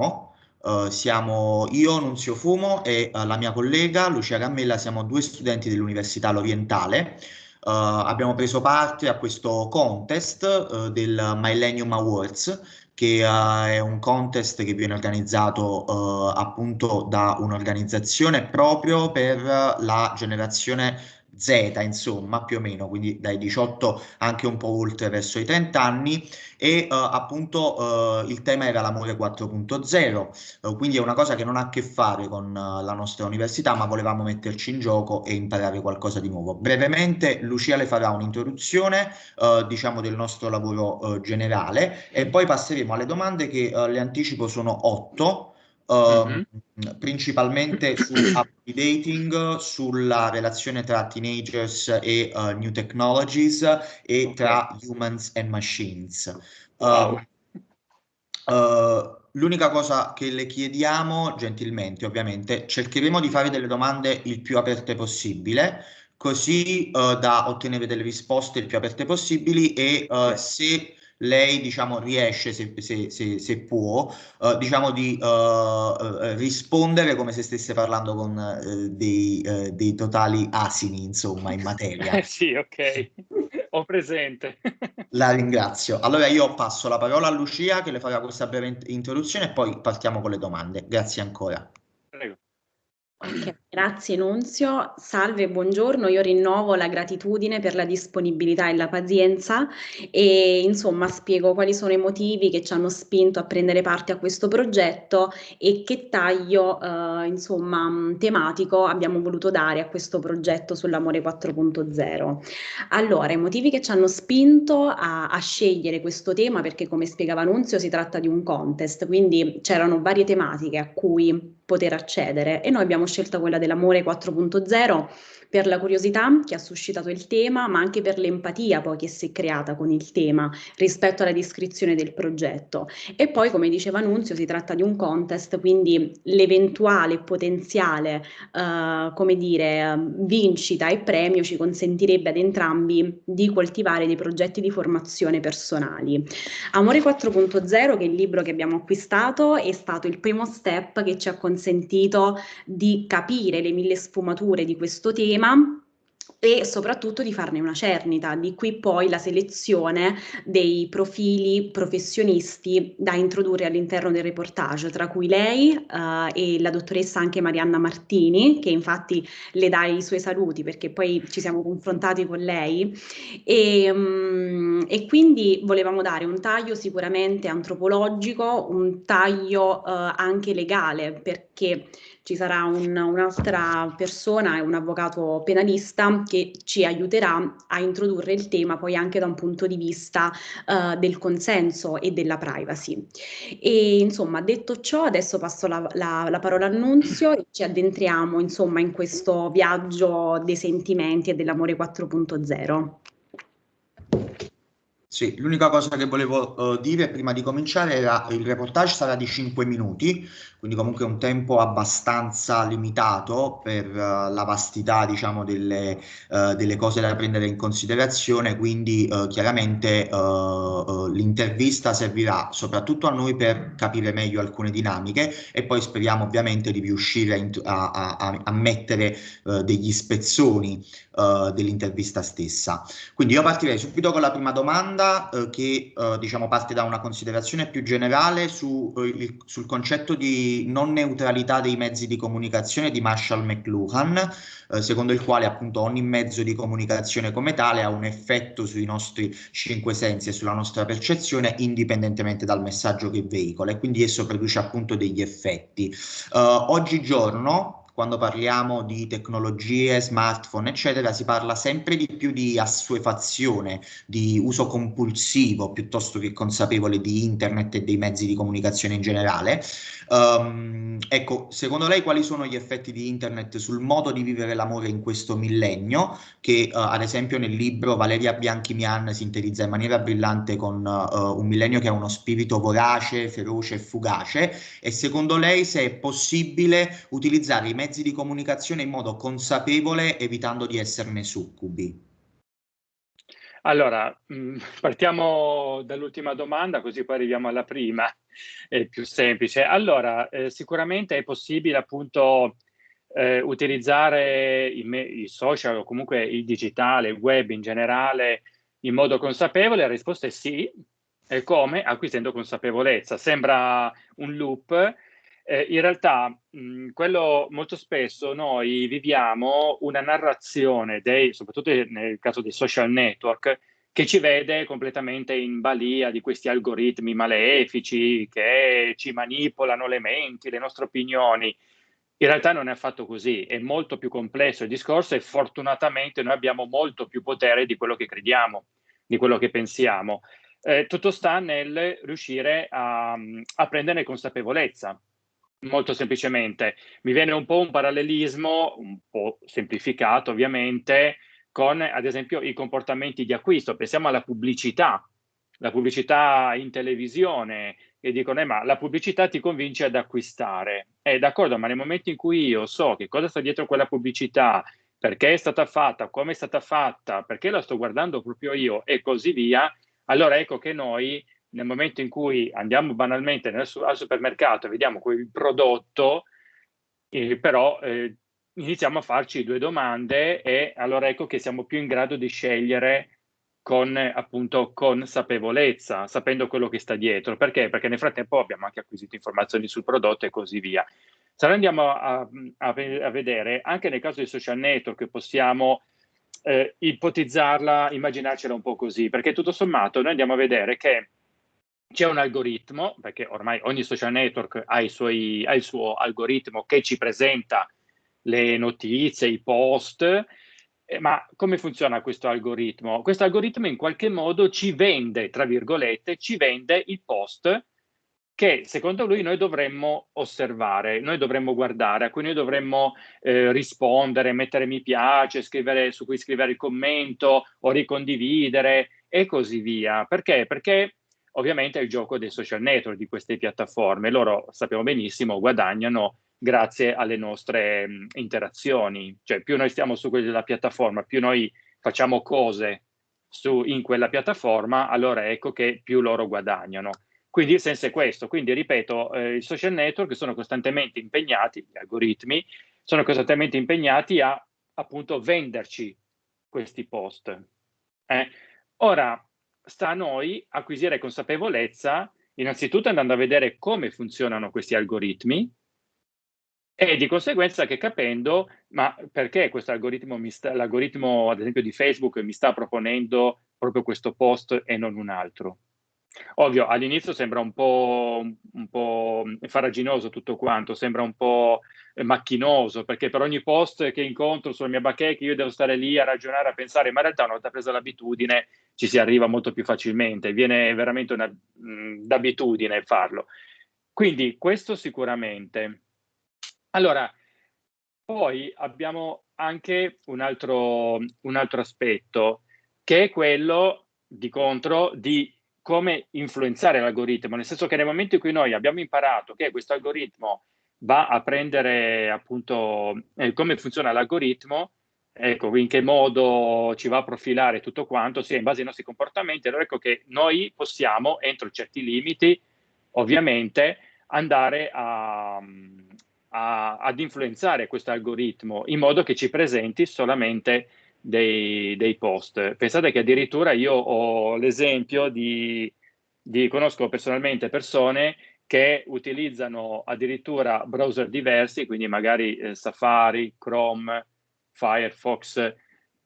siamo. Uh, siamo io, Nunzio Fumo e uh, la mia collega Lucia Gammella, siamo due studenti dell'Università L'Orientale. Uh, abbiamo preso parte a questo contest del Millennium Awards, che è un contest che viene organizzato appunto da un'organizzazione proprio per la generazione Z, insomma, più o meno, quindi dai 18 anche un po' oltre verso i 30 anni e uh, appunto uh, il tema era l'amore 4.0, uh, quindi è una cosa che non ha a che fare con la nostra università, ma volevamo metterci in gioco e imparare qualcosa di nuovo. Brevemente Lucia le farà un'introduzione, diciamo, del nostro lavoro generale e poi passeremo alle domande che le anticipo sono otto mm-hmm. principalmente su dating, sulla relazione tra teenagers e uh, new technologies e okay. tra humans and machines. Wow. Uh, l'unica cosa che le chiediamo, gentilmente ovviamente, cercheremo di fare delle domande il più aperte possibile, così uh, da ottenere delle risposte il più aperte possibili e uh, se lei diciamo, riesce, se, se, se, se può, uh, diciamo, di uh, rispondere come se stesse parlando con uh, dei, dei, totali asini, insomma, in materia. Eh sì, ok, ho presente. la ringrazio. Allora io passo la parola a Lucia che le farà questa breve introduzione e poi partiamo con le domande. Grazie ancora. Okay, grazie Nunzio, salve, buongiorno, io rinnovo la gratitudine per la disponibilità e la pazienza e insomma spiego quali sono i motivi che ci hanno spinto a prendere parte a questo progetto e che taglio eh, insomma tematico abbiamo voluto dare a questo progetto sull'amore 4.0. Allora, i motivi che ci hanno spinto a, a scegliere questo tema perché come spiegava Nunzio si tratta di un contest, quindi c'erano varie tematiche a cui poter accedere e noi abbiamo scelto quella dell'amore 4.0 per la curiosità che ha suscitato il tema, ma anche per l'empatia poi che si è creata con il tema rispetto alla descrizione del progetto. E poi, come diceva Nunzio, si tratta di un contest, quindi l'eventuale potenziale, uh, come dire, vincita e premio ci consentirebbe ad entrambi di coltivare dei progetti di formazione personali. Amore 4.0, che è il libro che abbiamo acquistato, è stato il primo step che ci ha consentito di capire le mille sfumature di questo tema tema e soprattutto di farne una cernita, di qui poi la selezione dei profili professionisti da introdurre all'interno del reportage, tra cui lei uh, e la dottoressa anche Marianna Martini, che infatti le dà i suoi saluti perché poi ci siamo confrontati con lei. E, um, e quindi volevamo dare un taglio sicuramente antropologico, un taglio uh, anche legale perché ci sarà un, un'altra persona, un avvocato penalista che ci aiuterà a introdurre il tema poi anche da un punto di vista uh, del consenso e della privacy. E insomma, detto ciò, adesso passo la, la, la parola al Nunzio e ci addentriamo insomma in questo viaggio dei sentimenti e dell'amore 4.0. Sì, l'unica cosa che volevo uh, dire prima di cominciare era il reportage sarà di 5 minuti, quindi comunque un tempo abbastanza limitato per uh, la vastità diciamo delle, uh, delle, cose da prendere in considerazione, quindi uh, chiaramente l'intervista servirà soprattutto a noi per capire meglio alcune dinamiche e poi speriamo ovviamente di riuscire a, a, a, a mettere degli spezzoni dell'intervista stessa. Quindi io partirei subito con la prima domanda che diciamo parte da una considerazione più generale su, il, sul concetto di non neutralità dei mezzi di comunicazione di Marshall McLuhan, eh, secondo il quale appunto ogni mezzo di comunicazione come tale ha un effetto sui nostri cinque sensi e sulla nostra percezione indipendentemente dal messaggio che veicola e quindi esso produce appunto degli effetti. Uh, oggigiorno quando parliamo di tecnologie, smartphone, eccetera, si parla sempre di più di assuefazione, di uso compulsivo piuttosto che consapevole di internet e dei mezzi di comunicazione in generale. Um, ecco, secondo lei quali sono gli effetti di internet sul modo di vivere l'amore in questo millennio, che uh, ad esempio nel libro Valeria Bianchi-Mian sintetizza in maniera brillante con uh, un millennio che ha uno spirito vorace, feroce e fugace, e secondo lei se è possibile utilizzare i mezzi mezzi di comunicazione in modo consapevole, evitando di esserne succubi? Allora, mm, partiamo dall'ultima domanda, così poi arriviamo alla prima, è più semplice. Allora, eh, sicuramente è possibile appunto eh, utilizzare i, i, social o comunque il digitale, il web in generale in modo consapevole? La risposta è sì. E come? Acquisendo consapevolezza. Sembra un loop. Eh, in realtà, mh, quello molto spesso noi viviamo una narrazione, dei, soprattutto nel caso dei social network, che ci vede completamente in balia di questi algoritmi malefici che ci manipolano le menti, le nostre opinioni. In realtà non è affatto così, è molto più complesso il discorso e fortunatamente noi abbiamo molto più potere di quello che crediamo, di quello che pensiamo. Eh, tutto sta nel riuscire a, a prenderne consapevolezza. Molto semplicemente, mi viene un po' un parallelismo, un po' semplificato ovviamente, con ad esempio i comportamenti di acquisto. Pensiamo alla pubblicità, la pubblicità in televisione, e dicono, eh, ma la pubblicità ti convince ad acquistare. È eh, d'accordo, ma nel momento in cui io so che cosa sta dietro quella pubblicità, perché è stata fatta, come è stata fatta, perché la sto guardando proprio io e così via, allora ecco che noi nel momento in cui andiamo banalmente nel, al supermercato e vediamo quel prodotto, eh, però eh, iniziamo a farci due domande e allora ecco che siamo più in grado di scegliere con appunto consapevolezza, sapendo quello che sta dietro. Perché? Perché nel frattempo abbiamo anche acquisito informazioni sul prodotto e così via. Se noi andiamo a, a, a vedere, anche nel caso dei social network possiamo eh, ipotizzarla, immaginarcela un po' così, perché tutto sommato noi andiamo a vedere che c'è un algoritmo, perché ormai ogni social network ha, suoi, ha il suo algoritmo che ci presenta le notizie, i post, eh, ma come funziona questo algoritmo? Questo algoritmo in qualche modo ci vende, tra virgolette, ci vende il post che secondo lui noi dovremmo osservare, noi dovremmo guardare, a cui noi dovremmo eh, rispondere, mettere mi piace, scrivere, su cui scrivere il commento o ricondividere e così via. Perché? Perché ovviamente è il gioco dei social network, di queste piattaforme. Loro sappiamo benissimo, guadagnano grazie alle nostre mh, interazioni. Cioè più noi stiamo su quella piattaforma, più noi facciamo cose su, in quella piattaforma, allora ecco che più loro guadagnano. Quindi il senso è questo. Quindi, ripeto, eh, i social network sono costantemente impegnati, gli algoritmi, sono costantemente impegnati a appunto venderci questi post. Eh? Ora, sta a noi acquisire consapevolezza, innanzitutto andando a vedere come funzionano questi algoritmi, e di conseguenza che capendo, ma perché questo algoritmo, mi sta, l'algoritmo ad esempio di Facebook mi sta proponendo proprio questo post e non un altro? Ovvio, all'inizio sembra un po', un po' faraginoso tutto quanto, sembra un po' macchinoso, perché per ogni post che incontro sulla mia bacheca io devo stare lì a ragionare, a pensare, ma in realtà una volta presa l'abitudine ci si arriva molto più facilmente, viene veramente una, mh, d'abitudine farlo. Quindi questo sicuramente. Allora, poi abbiamo anche un altro, un altro aspetto, che è quello di contro di come influenzare l'algoritmo, nel senso che nel momento in cui noi abbiamo imparato che questo algoritmo va a prendere appunto eh, come funziona l'algoritmo, ecco, in che modo ci va a profilare tutto quanto, sia in base ai nostri comportamenti, allora ecco che noi possiamo, entro certi limiti, ovviamente, andare a, a, ad influenzare questo algoritmo in modo che ci presenti solamente dei, dei, post. Pensate che addirittura io ho l'esempio di, di, conosco personalmente persone che utilizzano addirittura browser diversi, quindi magari eh, Safari, Chrome, Firefox,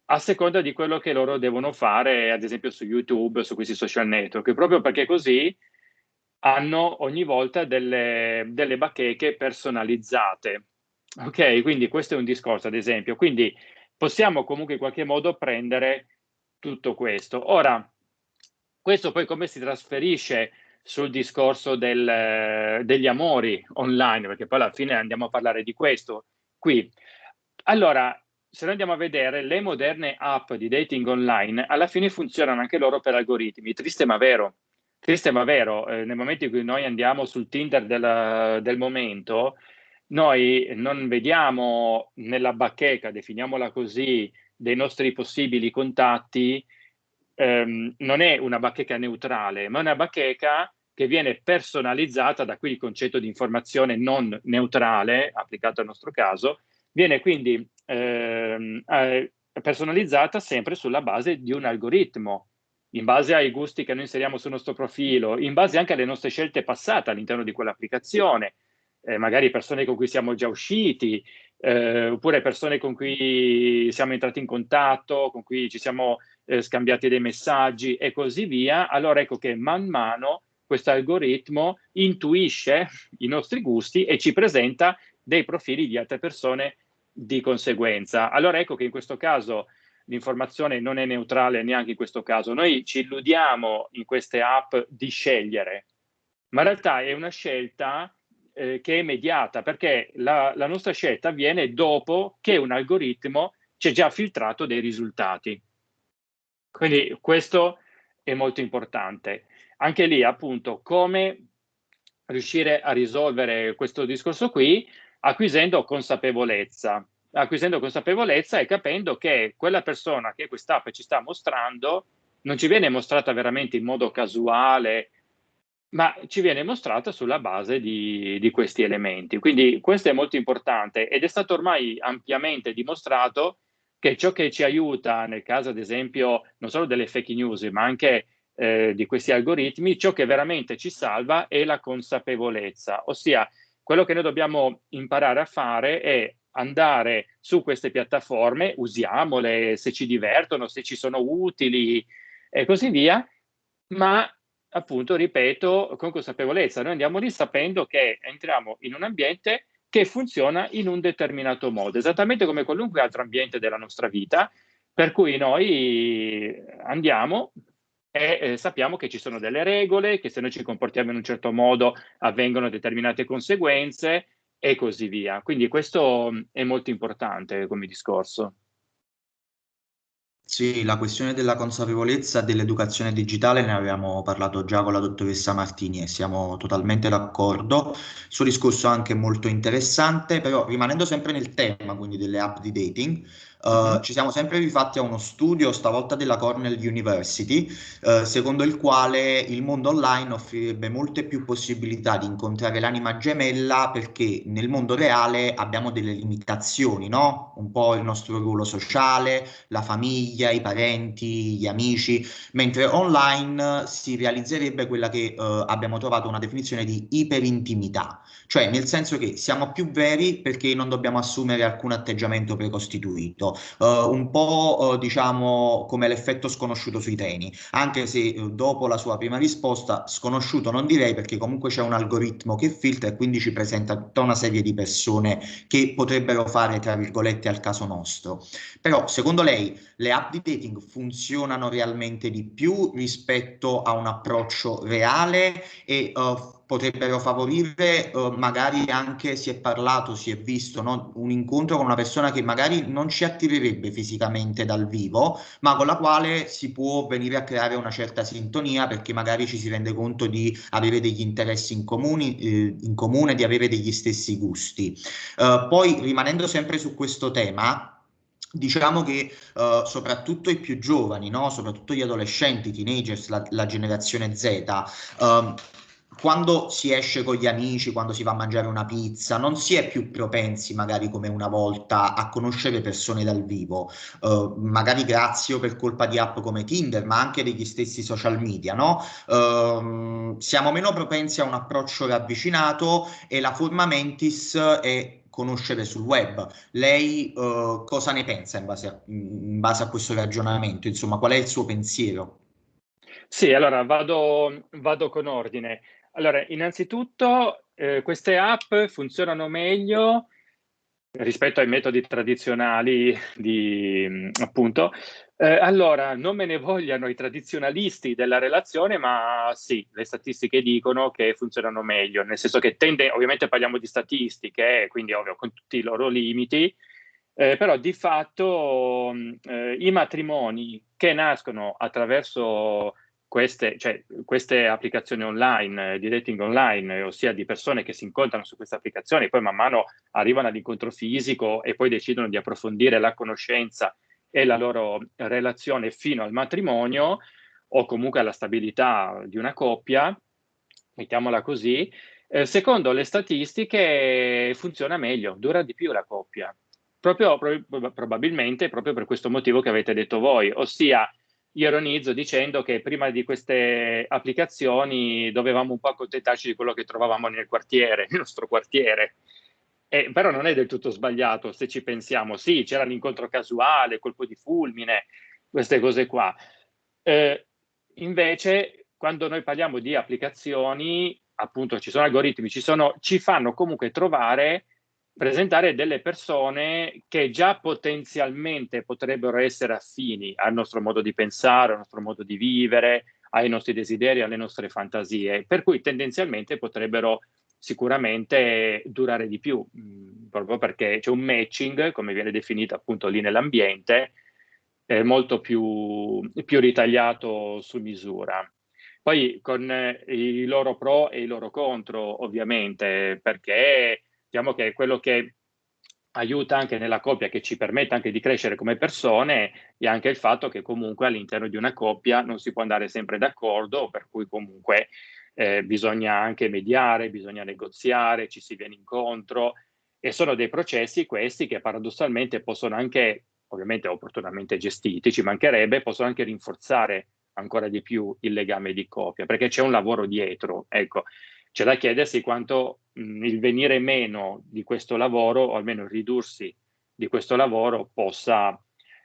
a seconda di quello che loro devono fare, ad esempio su YouTube, su questi social network, proprio perché così hanno ogni volta delle, delle bacheche personalizzate. Ok, quindi questo è un discorso, ad esempio. Quindi possiamo comunque in qualche modo prendere tutto questo. Ora, questo poi come si trasferisce sul discorso del, degli amori online, perché poi alla fine andiamo a parlare di questo qui. Allora, se noi andiamo a vedere le moderne app di dating online, alla fine funzionano anche loro per algoritmi, triste ma vero. Triste ma vero, eh, nel momento in cui noi andiamo sul Tinder del, del momento, noi non vediamo nella bacheca, definiamola così, dei nostri possibili contatti ehm, non è una bacheca neutrale, ma una bacheca che viene personalizzata, da qui il concetto di informazione non neutrale, applicato al nostro caso, viene quindi ehm, eh, personalizzata sempre sulla base di un algoritmo, in base ai gusti che noi inseriamo sul nostro profilo, in base anche alle nostre scelte passate all'interno di quell'applicazione, eh, magari persone con cui siamo già usciti, eh, oppure persone con cui siamo entrati in contatto, con cui ci siamo eh, scambiati dei messaggi e così via, allora ecco che man mano questo algoritmo intuisce i nostri gusti e ci presenta dei profili di altre persone di conseguenza. Allora ecco che in questo caso l'informazione non è neutrale neanche in questo caso. Noi ci illudiamo in queste app di scegliere, ma in realtà è una scelta eh, che è mediata perché la, la nostra scelta avviene dopo che un algoritmo ci ha già filtrato dei risultati. Quindi questo è molto importante. Anche lì appunto come riuscire a risolvere questo discorso qui acquisendo consapevolezza, acquisendo consapevolezza e capendo che quella persona che quest'app ci sta mostrando non ci viene mostrata veramente in modo casuale, ma ci viene mostrata sulla base di, di questi elementi. Quindi questo è molto importante ed è stato ormai ampiamente dimostrato che ciò che ci aiuta nel caso, ad esempio, non solo delle fake news, ma anche eh, di questi algoritmi, ciò che veramente ci salva è la consapevolezza, ossia quello che noi dobbiamo imparare a fare è andare su queste piattaforme, usiamole se ci divertono, se ci sono utili e così via, ma appunto, ripeto, con consapevolezza. Noi andiamo lì sapendo che entriamo in un ambiente che funziona in un determinato modo, esattamente come qualunque altro ambiente della nostra vita, per cui noi andiamo, e eh, sappiamo che ci sono delle regole, che se noi ci comportiamo in un certo modo avvengono determinate conseguenze e così via. Quindi questo mm, è molto importante come discorso. Sì, la questione della consapevolezza dell'educazione digitale ne avevamo parlato già con la dottoressa Martini e siamo totalmente d'accordo. Il suo discorso è anche molto interessante, però rimanendo sempre nel tema, quindi delle app di dating, Uh, ci siamo sempre rifatti a uno studio, stavolta della Cornell University, uh, secondo il quale il mondo online offrirebbe molte più possibilità di incontrare l'anima gemella perché nel mondo reale abbiamo delle limitazioni, no? Un po' il nostro ruolo sociale, la famiglia, i parenti, gli amici, mentre online si realizzerebbe quella che uh, abbiamo trovato una definizione di iperintimità, cioè nel senso che siamo più veri perché non dobbiamo assumere alcun atteggiamento precostituito uh, un po' uh, diciamo come l'effetto sconosciuto sui treni, anche se uh, dopo la sua prima risposta sconosciuto non direi perché comunque c'è un algoritmo che filtra e quindi ci presenta tutta una serie di persone che potrebbero fare tra virgolette al caso nostro. Però secondo lei le app di dating funzionano realmente di più rispetto a un approccio reale e uh, potrebbero favorire uh, magari anche si è parlato, si è visto no? un incontro con una persona che magari non ci attirerebbe fisicamente dal vivo, ma con la quale si può venire a creare una certa sintonia perché magari ci si rende conto di avere degli interessi in, comuni, eh, in comune, di avere degli stessi gusti. Uh, poi rimanendo sempre su questo tema, Diciamo che uh, soprattutto i più giovani, no? soprattutto gli adolescenti, i teenagers, la, la generazione Z, uh, quando si esce con gli amici, quando si va a mangiare una pizza, non si è più propensi, magari come una volta, a conoscere persone dal vivo, uh, magari grazie o per colpa di app come Tinder, ma anche degli stessi social media, no? Uh, siamo meno propensi a un approccio ravvicinato e la forma mentis è conoscere sul web. Lei uh, cosa ne pensa in base, a, in base a questo ragionamento? Insomma, qual è il suo pensiero? Sì, allora vado, vado con ordine. Allora, innanzitutto eh, queste app funzionano meglio rispetto ai metodi tradizionali di appunto. Eh, allora, non me ne vogliano i tradizionalisti della relazione, ma sì, le statistiche dicono che funzionano meglio, nel senso che tende, ovviamente parliamo di statistiche, quindi ovvio con tutti i loro limiti, eh, però di fatto eh, i matrimoni che nascono attraverso queste, cioè, queste applicazioni online, eh, di dating online, ossia di persone che si incontrano su queste applicazioni, poi man mano arrivano all'incontro fisico e poi decidono di approfondire la conoscenza e la loro relazione fino al matrimonio o comunque alla stabilità di una coppia, mettiamola così, eh, secondo le statistiche funziona meglio, dura di più la coppia, proprio, pro- probabilmente proprio per questo motivo che avete detto voi, ossia ironizzo dicendo che prima di queste applicazioni dovevamo un po' accontentarci di quello che trovavamo nel quartiere, nel nostro quartiere. Eh, però non è del tutto sbagliato se ci pensiamo. Sì, c'era l'incontro casuale, colpo di fulmine, queste cose qua. Eh, invece, quando noi parliamo di applicazioni, appunto ci sono algoritmi, ci, sono, ci fanno comunque trovare presentare delle persone che già potenzialmente potrebbero essere affini al nostro modo di pensare, al nostro modo di vivere, ai nostri desideri, alle nostre fantasie, per cui tendenzialmente potrebbero sicuramente durare di più, mm, proprio perché c'è un matching, come viene definito appunto lì nell'ambiente, eh, molto più, più ritagliato su misura. Poi con eh, i loro pro e i loro contro, ovviamente, perché diciamo che quello che aiuta anche nella coppia, che ci permette anche di crescere come persone, è anche il fatto che comunque all'interno di una coppia non si può andare sempre d'accordo, per cui comunque eh, bisogna anche mediare, bisogna negoziare, ci si viene incontro e sono dei processi questi che paradossalmente possono anche, ovviamente opportunamente gestiti, ci mancherebbe, possono anche rinforzare ancora di più il legame di coppia, perché c'è un lavoro dietro. Ecco, c'è da chiedersi quanto mh, il venire meno di questo lavoro, o almeno il ridursi di questo lavoro, possa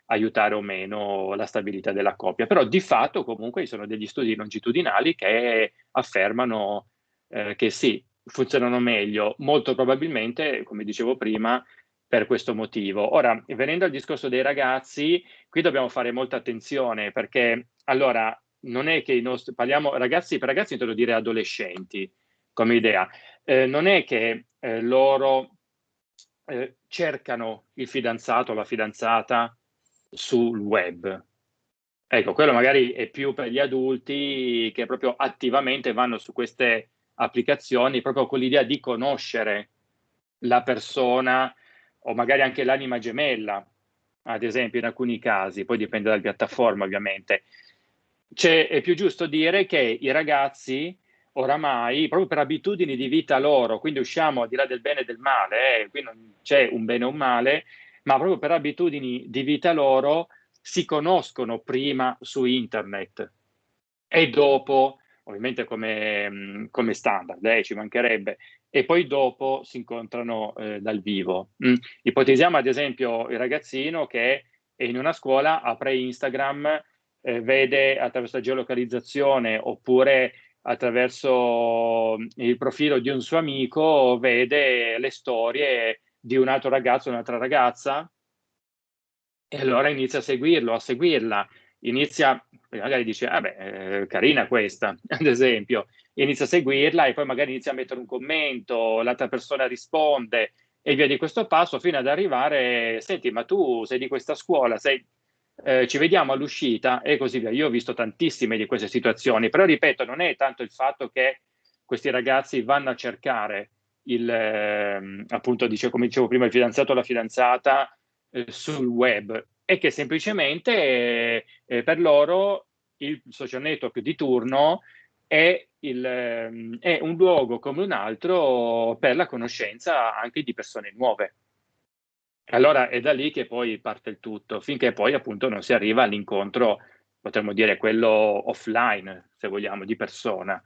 aiutare o meno la stabilità della coppia. Però di fatto comunque ci sono degli studi longitudinali che affermano eh, che sì, funzionano meglio, molto probabilmente, come dicevo prima, per questo motivo. Ora, venendo al discorso dei ragazzi, qui dobbiamo fare molta attenzione perché allora non è che i nostri parliamo ragazzi per ragazzi intendo dire adolescenti come idea. Eh, non è che eh, loro eh, cercano il fidanzato o la fidanzata sul web. Ecco, quello magari è più per gli adulti che proprio attivamente vanno su queste applicazioni proprio con l'idea di conoscere la persona o magari anche l'anima gemella, ad esempio in alcuni casi, poi dipende dalla piattaforma ovviamente. C'è, è più giusto dire che i ragazzi oramai, proprio per abitudini di vita loro, quindi usciamo al di là del bene e del male, eh, qui non c'è un bene o un male, ma proprio per abitudini di vita loro si conoscono prima su internet e dopo, ovviamente come, come standard, eh, ci mancherebbe, e poi dopo si incontrano eh, dal vivo. Mm. Ipotizziamo ad esempio il ragazzino che è in una scuola, apre Instagram, eh, vede attraverso la geolocalizzazione oppure attraverso il profilo di un suo amico, vede le storie di un altro ragazzo, un'altra ragazza, e allora inizia a seguirlo, a seguirla. Inizia, magari dice, ah beh, eh, carina questa, ad esempio, inizia a seguirla e poi magari inizia a mettere un commento, l'altra persona risponde e via di questo passo fino ad arrivare, senti, ma tu sei di questa scuola, sei eh, ci vediamo all'uscita e così via. Io ho visto tantissime di queste situazioni, però ripeto, non è tanto il fatto che questi ragazzi vanno a cercare il, eh, appunto, dice, come dicevo prima, il fidanzato o la fidanzata eh, sul web, è che semplicemente eh, per loro il social network di turno è, il, ehm, è un luogo come un altro per la conoscenza anche di persone nuove. Allora è da lì che poi parte il tutto, finché poi appunto non si arriva all'incontro, potremmo dire quello offline, se vogliamo, di persona.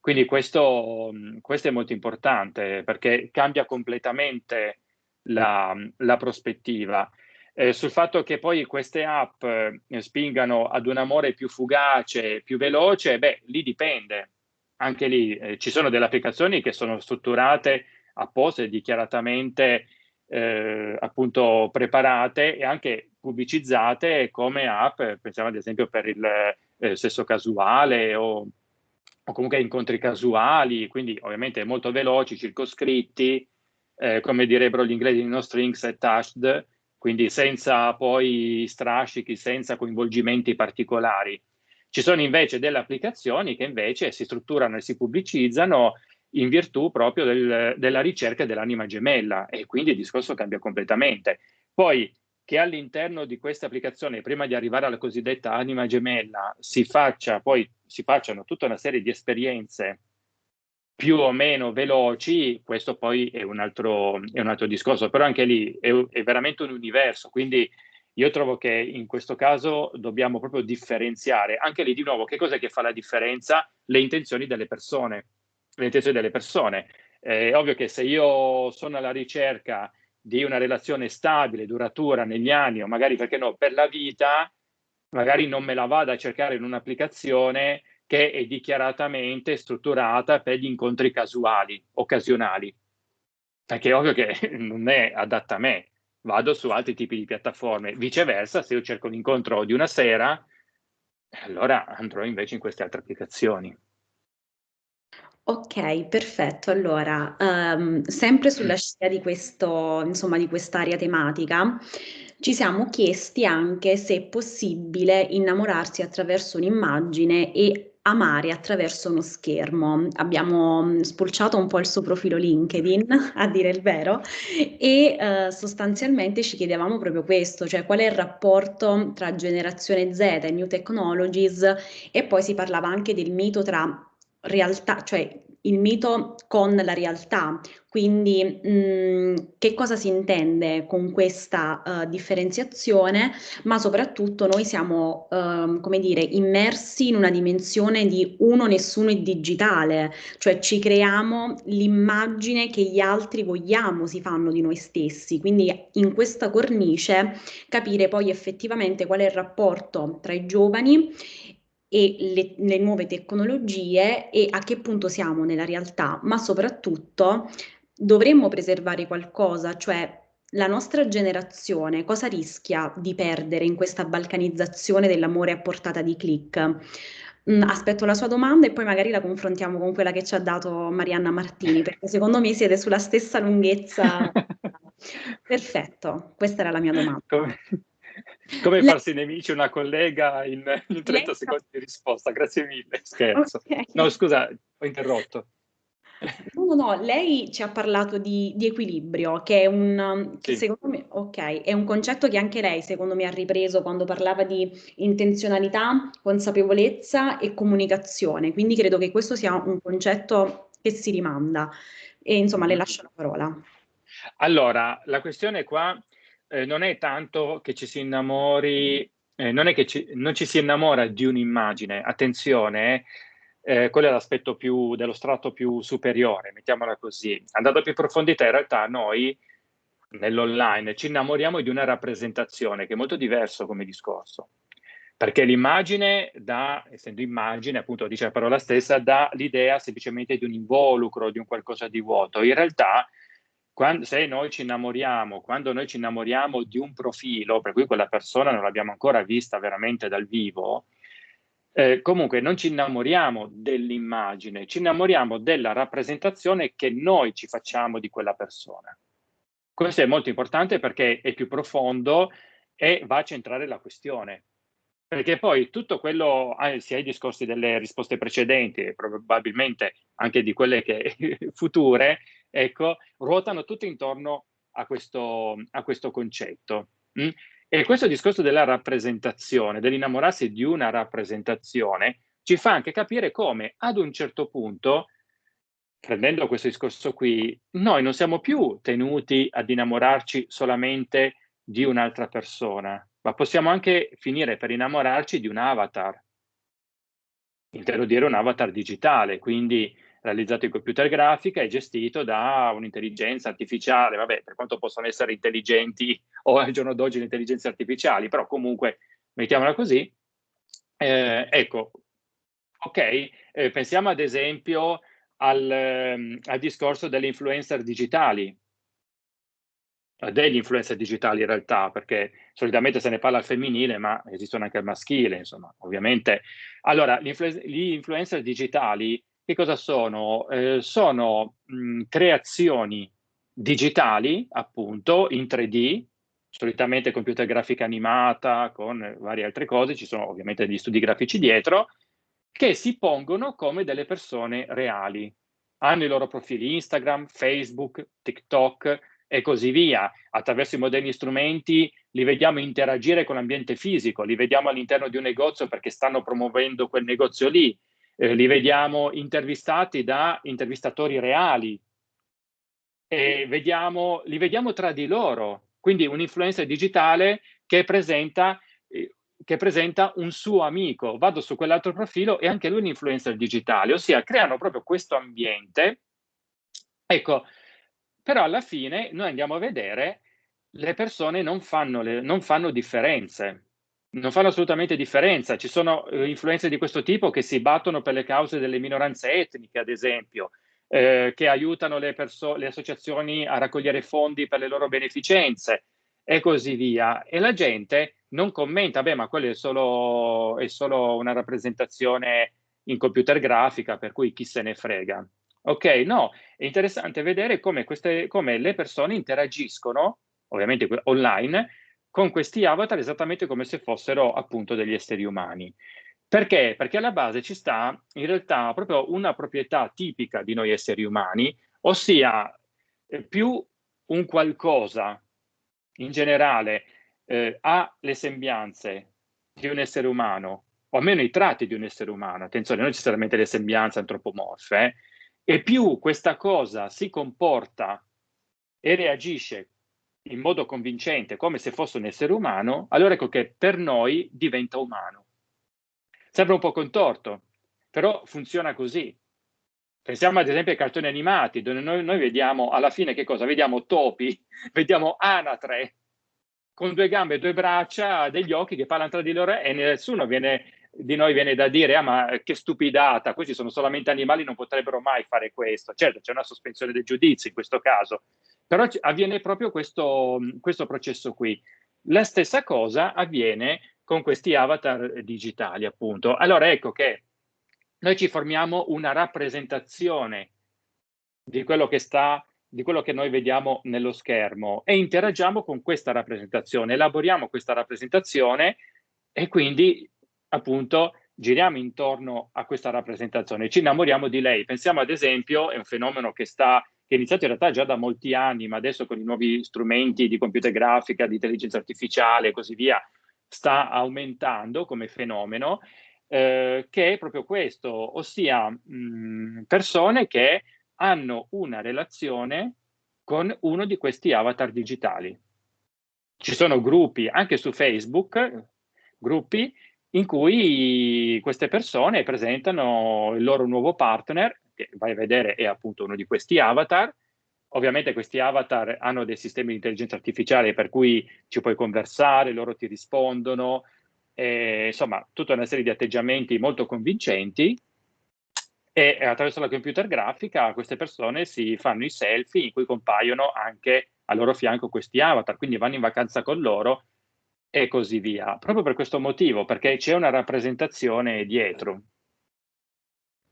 Quindi questo, questo è molto importante perché cambia completamente la, la prospettiva. Eh, sul fatto che poi queste app eh, spingano ad un amore più fugace, più veloce, beh, lì dipende. Anche lì eh, ci sono delle applicazioni che sono strutturate apposta e dichiaratamente eh, appunto preparate e anche pubblicizzate come app, pensiamo ad esempio per il eh, sesso casuale o, o, comunque incontri casuali, quindi ovviamente molto veloci, circoscritti, eh, come direbbero gli inglesi no strings attached, quindi senza poi strascichi, senza coinvolgimenti particolari. Ci sono invece delle applicazioni che invece si strutturano e si pubblicizzano in virtù proprio del, della ricerca dell'anima gemella e quindi il discorso cambia completamente. Poi che all'interno di questa applicazione, prima di arrivare alla cosiddetta anima gemella, si faccia poi si facciano tutta una serie di esperienze più o meno veloci, questo poi è un altro, è un altro discorso, però anche lì è, è, veramente un universo, quindi io trovo che in questo caso dobbiamo proprio differenziare, anche lì di nuovo, che cos'è che fa la differenza? Le intenzioni delle persone, intenzioni delle persone. È ovvio che se io sono alla ricerca di una relazione stabile, duratura negli anni, o magari perché no, per la vita, magari non me la vado a cercare in un'applicazione che è dichiaratamente strutturata per gli incontri casuali, occasionali, perché è ovvio che non è adatta a me, vado su altri tipi di piattaforme. Viceversa, se io cerco l'incontro di una sera, allora andrò invece in queste altre applicazioni. Ok, perfetto. Allora, um, sempre sulla scia di questo, insomma, di quest'area tematica, ci siamo chiesti anche se è possibile innamorarsi attraverso un'immagine e amare attraverso uno schermo. Abbiamo mm, spulciato un po' il suo profilo LinkedIn, a dire il vero, e eh, sostanzialmente ci chiedevamo proprio questo, cioè qual è il rapporto tra generazione Z e New Technologies e poi si parlava anche del mito tra realtà, cioè il mito con la realtà. Quindi mh, mm, che cosa si intende con questa uh, differenziazione, ma soprattutto noi siamo, uh, come dire, immersi in una dimensione di uno nessuno è digitale, cioè ci creiamo l'immagine che gli altri vogliamo si fanno di noi stessi. Quindi in questa cornice capire poi effettivamente qual è il rapporto tra i giovani e le, le, nuove tecnologie e a che punto siamo nella realtà, ma soprattutto dovremmo preservare qualcosa, cioè la nostra generazione cosa rischia di perdere in questa balcanizzazione dell'amore a portata di click? Mm, aspetto la sua domanda e poi magari la confrontiamo con quella che ci ha dato Marianna Martini, perché secondo me siete sulla stessa lunghezza. Perfetto, questa era la mia domanda. Come farsi nemici una collega in, in 30 secondi di risposta, grazie mille, scherzo. Okay. No, scusa, ho interrotto. No, no, no, lei ci ha parlato di, di equilibrio, che è un, che sì. secondo me, ok, è un concetto che anche lei, secondo me, ha ripreso quando parlava di intenzionalità, consapevolezza e comunicazione. Quindi credo che questo sia un concetto che si rimanda. E insomma, le mm-hmm. lascio la parola. Allora, la questione qua eh, non è tanto che ci si innamori, eh, non è che ci, non ci si innamora di un'immagine, attenzione, eh, quello è l'aspetto più dello strato più superiore, mettiamola così. Andando più in profondità, in realtà noi nell'online ci innamoriamo di una rappresentazione che è molto diverso come discorso. Perché l'immagine dà, essendo immagine, appunto dice la parola stessa, dà l'idea semplicemente di un involucro, di un qualcosa di vuoto. In realtà quando, se noi ci innamoriamo, quando noi ci innamoriamo di un profilo, per cui quella persona non l'abbiamo ancora vista veramente dal vivo, eh, comunque non ci innamoriamo dell'immagine, ci innamoriamo della rappresentazione che noi ci facciamo di quella persona. Questo è molto importante perché è più profondo e va a centrare la questione. Perché poi tutto quello, sia i discorsi delle risposte precedenti e probabilmente anche di quelle che future, ecco, ruotano tutte intorno a questo, a questo concetto. Mm? E questo discorso della rappresentazione, dell'innamorarsi di una rappresentazione, ci fa anche capire come ad un certo punto, prendendo questo discorso qui, noi non siamo più tenuti ad innamorarci solamente di un'altra persona, ma possiamo anche finire per innamorarci di un avatar. Intendo dire un avatar digitale, quindi realizzato in computer grafica e gestito da un'intelligenza artificiale, vabbè, per quanto possono essere intelligenti o al giorno d'oggi le intelligenze artificiali, però comunque mettiamola così. Eh, ecco, ok, eh, pensiamo ad esempio al, ehm, al discorso delle influencer digitali, degli influencer digitali in realtà, perché solitamente se ne parla al femminile, ma esistono anche al maschile, insomma, ovviamente. Allora, gli, influ- gli influencer digitali che cosa sono? Eh, sono mh, creazioni digitali, appunto, in 3D, solitamente computer grafica animata con varie altre cose, ci sono ovviamente degli studi grafici dietro, che si pongono come delle persone reali. Hanno i loro profili Instagram, Facebook, TikTok, e così via. Attraverso i moderni strumenti li vediamo interagire con l'ambiente fisico, li vediamo all'interno di un negozio perché stanno promuovendo quel negozio lì, eh, li vediamo intervistati da intervistatori reali, e vediamo, li vediamo tra di loro. Quindi un influencer digitale che presenta, eh, che presenta un suo amico, vado su quell'altro profilo e anche lui un influencer digitale, ossia creano proprio questo ambiente. Ecco, però alla fine noi andiamo a vedere le persone non fanno, le, non fanno differenze non fanno assolutamente differenza. Ci sono eh, influenze di questo tipo che si battono per le cause delle minoranze etniche, ad esempio, eh, che aiutano le, le, associazioni a raccogliere fondi per le loro beneficenze e così via. E la gente non commenta, beh, ma quello è solo, è solo una rappresentazione in computer grafica, per cui chi se ne frega. Ok, no, è interessante vedere come, queste, come le persone interagiscono, ovviamente online, con questi avatar esattamente come se fossero appunto degli esseri umani. Perché? Perché alla base ci sta in realtà proprio una proprietà tipica di noi esseri umani, ossia eh, più un qualcosa in generale eh, ha le sembianze di un essere umano, o almeno i tratti di un essere umano, attenzione, non necessariamente le sembianze antropomorfe, eh, e più questa cosa si comporta e reagisce in modo convincente come se fosse un essere umano, allora ecco che per noi diventa umano. Sembra un po' contorto, però funziona così. Pensiamo ad esempio ai cartoni animati, dove noi, noi vediamo alla fine che cosa? Vediamo topi, vediamo anatre con due gambe due braccia, degli occhi che parlano tra di loro e nessuno viene, di noi viene da dire ah ma che stupidata, questi sono solamente animali, non potrebbero mai fare questo. Certo, c'è una sospensione del giudizio in questo caso, però avviene proprio questo, questo processo qui. La stessa cosa avviene con questi avatar digitali, appunto. Allora ecco che noi ci formiamo una rappresentazione di quello che sta di quello che noi vediamo nello schermo e interagiamo con questa rappresentazione, elaboriamo questa rappresentazione e quindi appunto giriamo intorno a questa rappresentazione, ci innamoriamo di lei. Pensiamo ad esempio, è un fenomeno che sta che è iniziato in realtà già da molti anni, ma adesso con i nuovi strumenti di computer grafica, di intelligenza artificiale e così via, sta aumentando come fenomeno, eh, che è proprio questo, ossia mh, persone che hanno una relazione con uno di questi avatar digitali. Ci sono gruppi, anche su Facebook, gruppi in cui queste persone presentano il loro nuovo partner che vai a vedere è appunto uno di questi avatar. Ovviamente questi avatar hanno dei sistemi di intelligenza artificiale per cui ci puoi conversare, loro ti rispondono, e, insomma tutta una serie di atteggiamenti molto convincenti e attraverso la computer grafica queste persone si fanno i selfie in cui compaiono anche al loro fianco questi avatar, quindi vanno in vacanza con loro e così via. Proprio per questo motivo, perché c'è una rappresentazione dietro.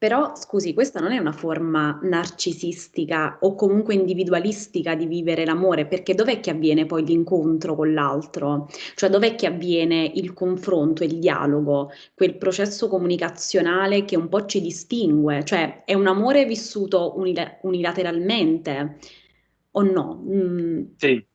Però, scusi, questa non è una forma narcisistica o comunque individualistica di vivere l'amore, perché dov'è che avviene poi l'incontro con l'altro? Cioè dov'è che avviene il confronto, il dialogo, quel processo comunicazionale che un po' ci distingue? Cioè è un amore vissuto unil- unilateralmente o no? Mm. Sì.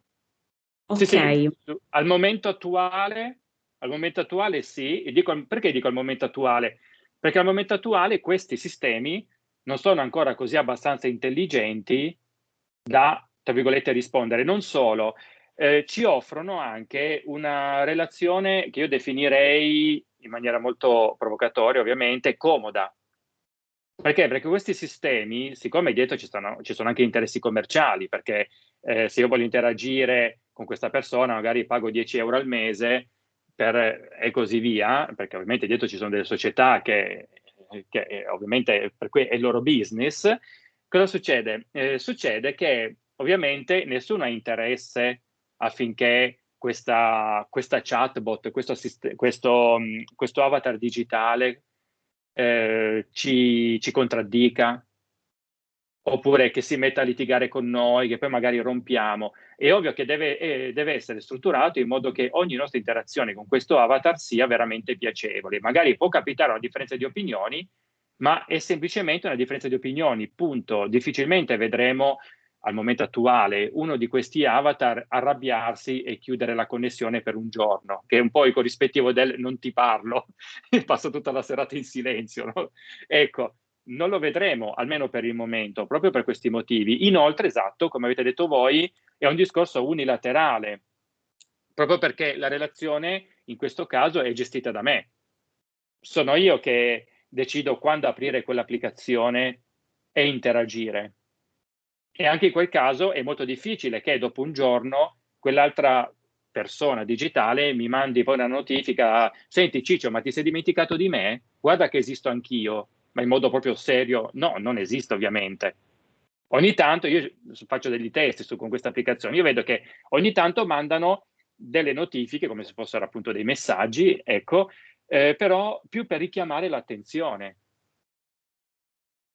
Ok. Sì, sì. Al momento attuale, al momento attuale sì, e dico, perché dico al momento attuale? Perché al momento attuale questi sistemi non sono ancora così abbastanza intelligenti da, tra virgolette, rispondere. Non solo, eh, ci offrono anche una relazione che io definirei in maniera molto provocatoria, ovviamente, comoda. Perché? Perché questi sistemi, siccome dietro ci, stanno, ci sono anche interessi commerciali, perché eh, se io voglio interagire con questa persona, magari pago 10 euro al mese, per, e così via, perché ovviamente dietro ci sono delle società che, che eh, ovviamente per cui è il loro business, cosa succede? Eh, succede che ovviamente nessuno ha interesse affinché questa, questa chatbot, questo, questo, questo, avatar digitale eh, ci, ci contraddica, oppure che si metta a litigare con noi, che poi magari rompiamo. È ovvio che deve, eh, deve, essere strutturato in modo che ogni nostra interazione con questo avatar sia veramente piacevole. Magari può capitare una differenza di opinioni, ma è semplicemente una differenza di opinioni, punto. Difficilmente vedremo al momento attuale uno di questi avatar arrabbiarsi e chiudere la connessione per un giorno, che è un po' il corrispettivo del non ti parlo, passo tutta la serata in silenzio. No? Ecco, non lo vedremo, almeno per il momento, proprio per questi motivi. Inoltre, esatto, come avete detto voi, è un discorso unilaterale, proprio perché la relazione in questo caso è gestita da me. Sono io che decido quando aprire quell'applicazione e interagire. E anche in quel caso è molto difficile che dopo un giorno quell'altra persona digitale mi mandi poi una notifica, senti Ciccio, ma ti sei dimenticato di me? Guarda che esisto anch'io, ma in modo proprio serio, no, non esiste ovviamente. Ogni tanto io faccio degli test su, con questa applicazione, io vedo che ogni tanto mandano delle notifiche come se fossero appunto dei messaggi, ecco, eh, però più per richiamare l'attenzione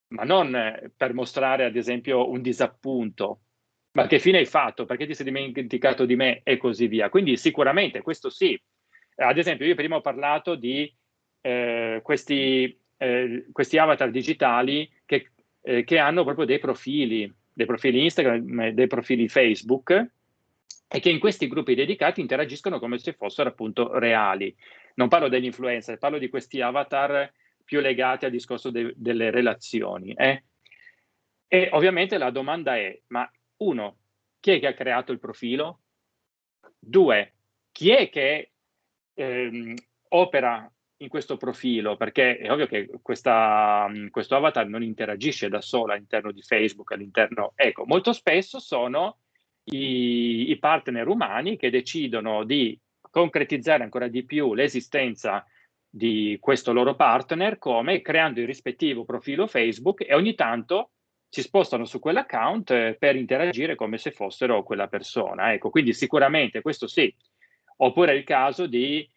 ma non eh, per mostrare ad esempio un disappunto, ma che fine hai fatto, perché ti sei dimenticato di me e così via. Quindi sicuramente questo sì. Ad esempio io prima ho parlato di eh, questi, eh, questi, avatar digitali che, eh, che, hanno proprio dei profili, dei profili Instagram, dei profili Facebook e che in questi gruppi dedicati interagiscono come se fossero appunto reali. Non parlo degli influencer, parlo di questi avatar più legati al discorso de delle relazioni. Eh? E ovviamente la domanda è, ma uno, chi è che ha creato il profilo? Due, chi è che ehm, opera in questo profilo? Perché è ovvio che questa, questo avatar non interagisce da solo all'interno di Facebook, all'interno... Ecco, molto spesso sono i, i partner umani che decidono di concretizzare ancora di più l'esistenza di questo loro partner come creando il rispettivo profilo Facebook e ogni tanto si spostano su quell'account eh, per interagire come se fossero quella persona. Ecco, quindi sicuramente questo sì. Oppure è il caso di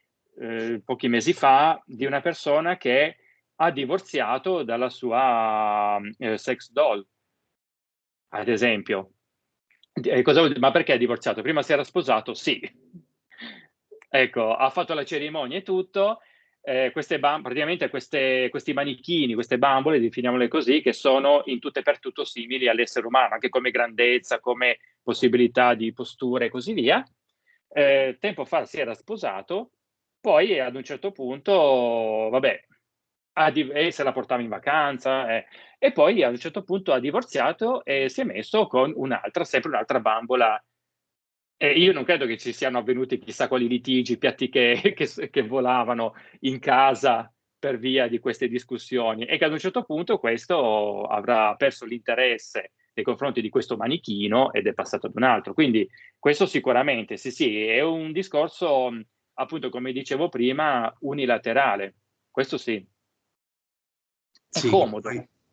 eh, pochi mesi fa di una persona che ha divorziato dalla sua eh, sex doll, ad esempio. Eh, cosa, ma perché ha divorziato? Prima si era sposato? Sì. Ecco, ha fatto la cerimonia e tutto, eh, queste praticamente queste, questi manichini, queste bambole, definiamole così, che sono in tutto e per tutto simili all'essere umano, anche come grandezza, come possibilità di postura e così via. Eh, tempo fa si era sposato, poi ad un certo punto, vabbè, e se la portava in vacanza, eh, e poi ad un certo punto ha divorziato e si è messo con un'altra, sempre un'altra bambola. Eh, io non credo che ci siano avvenuti chissà quali litigi, piatti che, che, che, volavano in casa per via di queste discussioni. E che ad un certo punto questo avrà perso l'interesse nei confronti di questo manichino ed è passato ad un altro. Quindi questo sicuramente, sì sì, è un discorso, appunto come dicevo prima, unilaterale. Questo sì. È sì, comodo.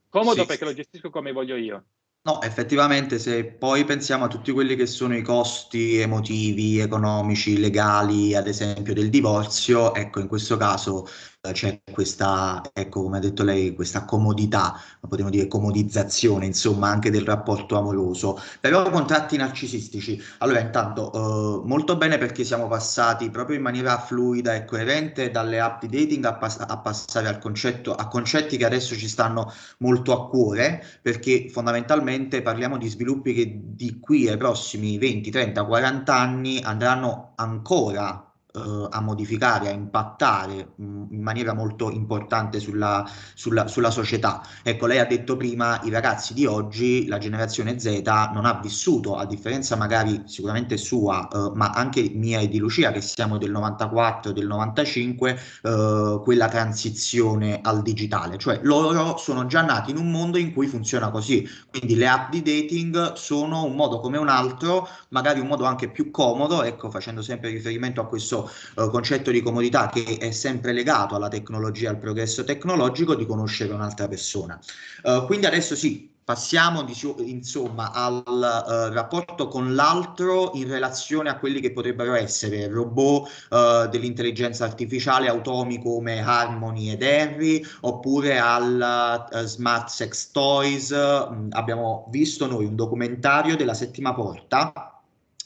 Comodo sì, perché lo gestisco come voglio io. No, effettivamente se poi pensiamo a tutti quelli che sono i costi emotivi, economici, legali, ad esempio del divorzio, ecco, in questo caso c'è questa, ecco come ha detto lei, questa comodità, potremmo dire comodizzazione, insomma, anche del rapporto amoroso. Però contratti narcisistici, allora intanto eh, molto bene perché siamo passati proprio in maniera fluida e coerente dalle app di dating a, pass a passare al concetto, a concetti che adesso ci stanno molto a cuore, perché fondamentalmente parliamo di sviluppi che di qui ai prossimi 20, 30, 40 anni andranno ancora eh, a modificare, a impattare mh, in maniera molto importante sulla, sulla, sulla, società. Ecco, lei ha detto prima, i ragazzi di oggi, la generazione Z, non ha vissuto, a differenza magari sicuramente sua, eh, ma anche mia e di Lucia, che siamo del 94, del 95, eh, quella transizione al digitale. Cioè loro sono già nati in un mondo in cui funziona così. Quindi le app di dating sono un modo come un altro, magari un modo anche più comodo, ecco, facendo sempre riferimento a questo eh, concetto di comodità che è sempre legato alla tecnologia, al progresso tecnologico, di conoscere un'altra persona. Uh, quindi adesso sì, passiamo insomma al uh, rapporto con l'altro in relazione a quelli che potrebbero essere robot uh, dell'intelligenza artificiale automi come Harmony ed Henry oppure al uh, smart sex toys. Mm, abbiamo visto noi un documentario della settima porta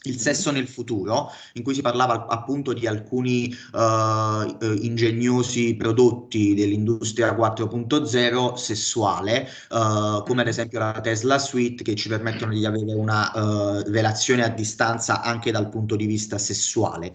il sesso nel futuro, in cui si parlava appunto di alcuni uh, ingegnosi prodotti dell'industria 4.0 sessuale, uh, come ad esempio la Tesla Suite, che ci permettono di avere una uh, relazione a distanza anche dal punto di vista sessuale.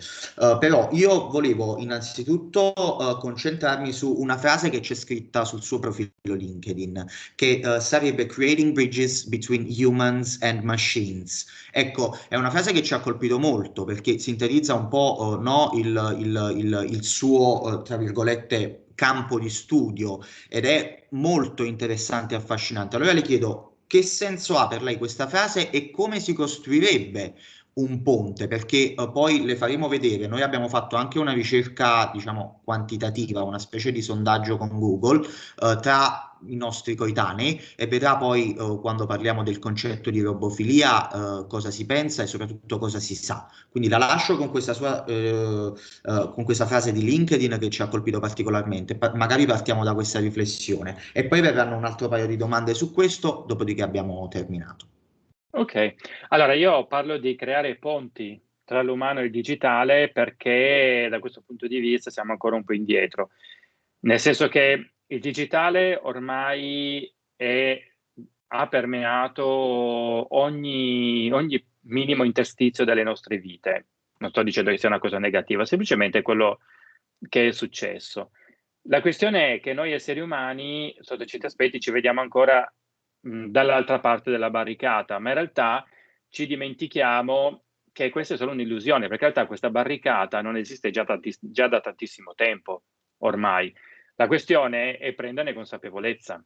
però io volevo innanzitutto concentrarmi su una frase che c'è scritta sul suo profilo LinkedIn, che sarebbe Creating Bridges Between Humans and Machines. Ecco, è una frase che ci ha colpito molto perché sintetizza un po' uh, no, il, il, il, il, suo, uh, tra virgolette, campo di studio ed è molto interessante e affascinante. Allora le chiedo che senso ha per lei questa frase e come si costruirebbe un ponte, perché uh, poi le faremo vedere, noi abbiamo fatto anche una ricerca, diciamo, quantitativa, una specie di sondaggio con Google uh, tra i nostri coetanei e vedrà poi uh, quando parliamo del concetto di robofilia cosa si pensa e soprattutto cosa si sa. Quindi la lascio con questa, sua, con questa frase di LinkedIn che ci ha colpito particolarmente, pa magari partiamo da questa riflessione e poi verranno un altro paio di domande su questo, dopodiché abbiamo terminato. Ok, allora io parlo di creare ponti tra l'umano e il digitale perché da questo punto di vista siamo ancora un po' indietro, nel senso che il digitale ormai è, ha permeato ogni, ogni minimo interstizio delle nostre vite. Non sto dicendo che sia una cosa negativa, semplicemente quello che è successo. La questione è che noi esseri umani, sotto certi aspetti, ci vediamo ancora dall'altra parte della barricata, ma in realtà ci dimentichiamo che questa è solo un'illusione, perché in realtà questa barricata non esiste già, già da tantissimo tempo ormai. La questione è prenderne consapevolezza.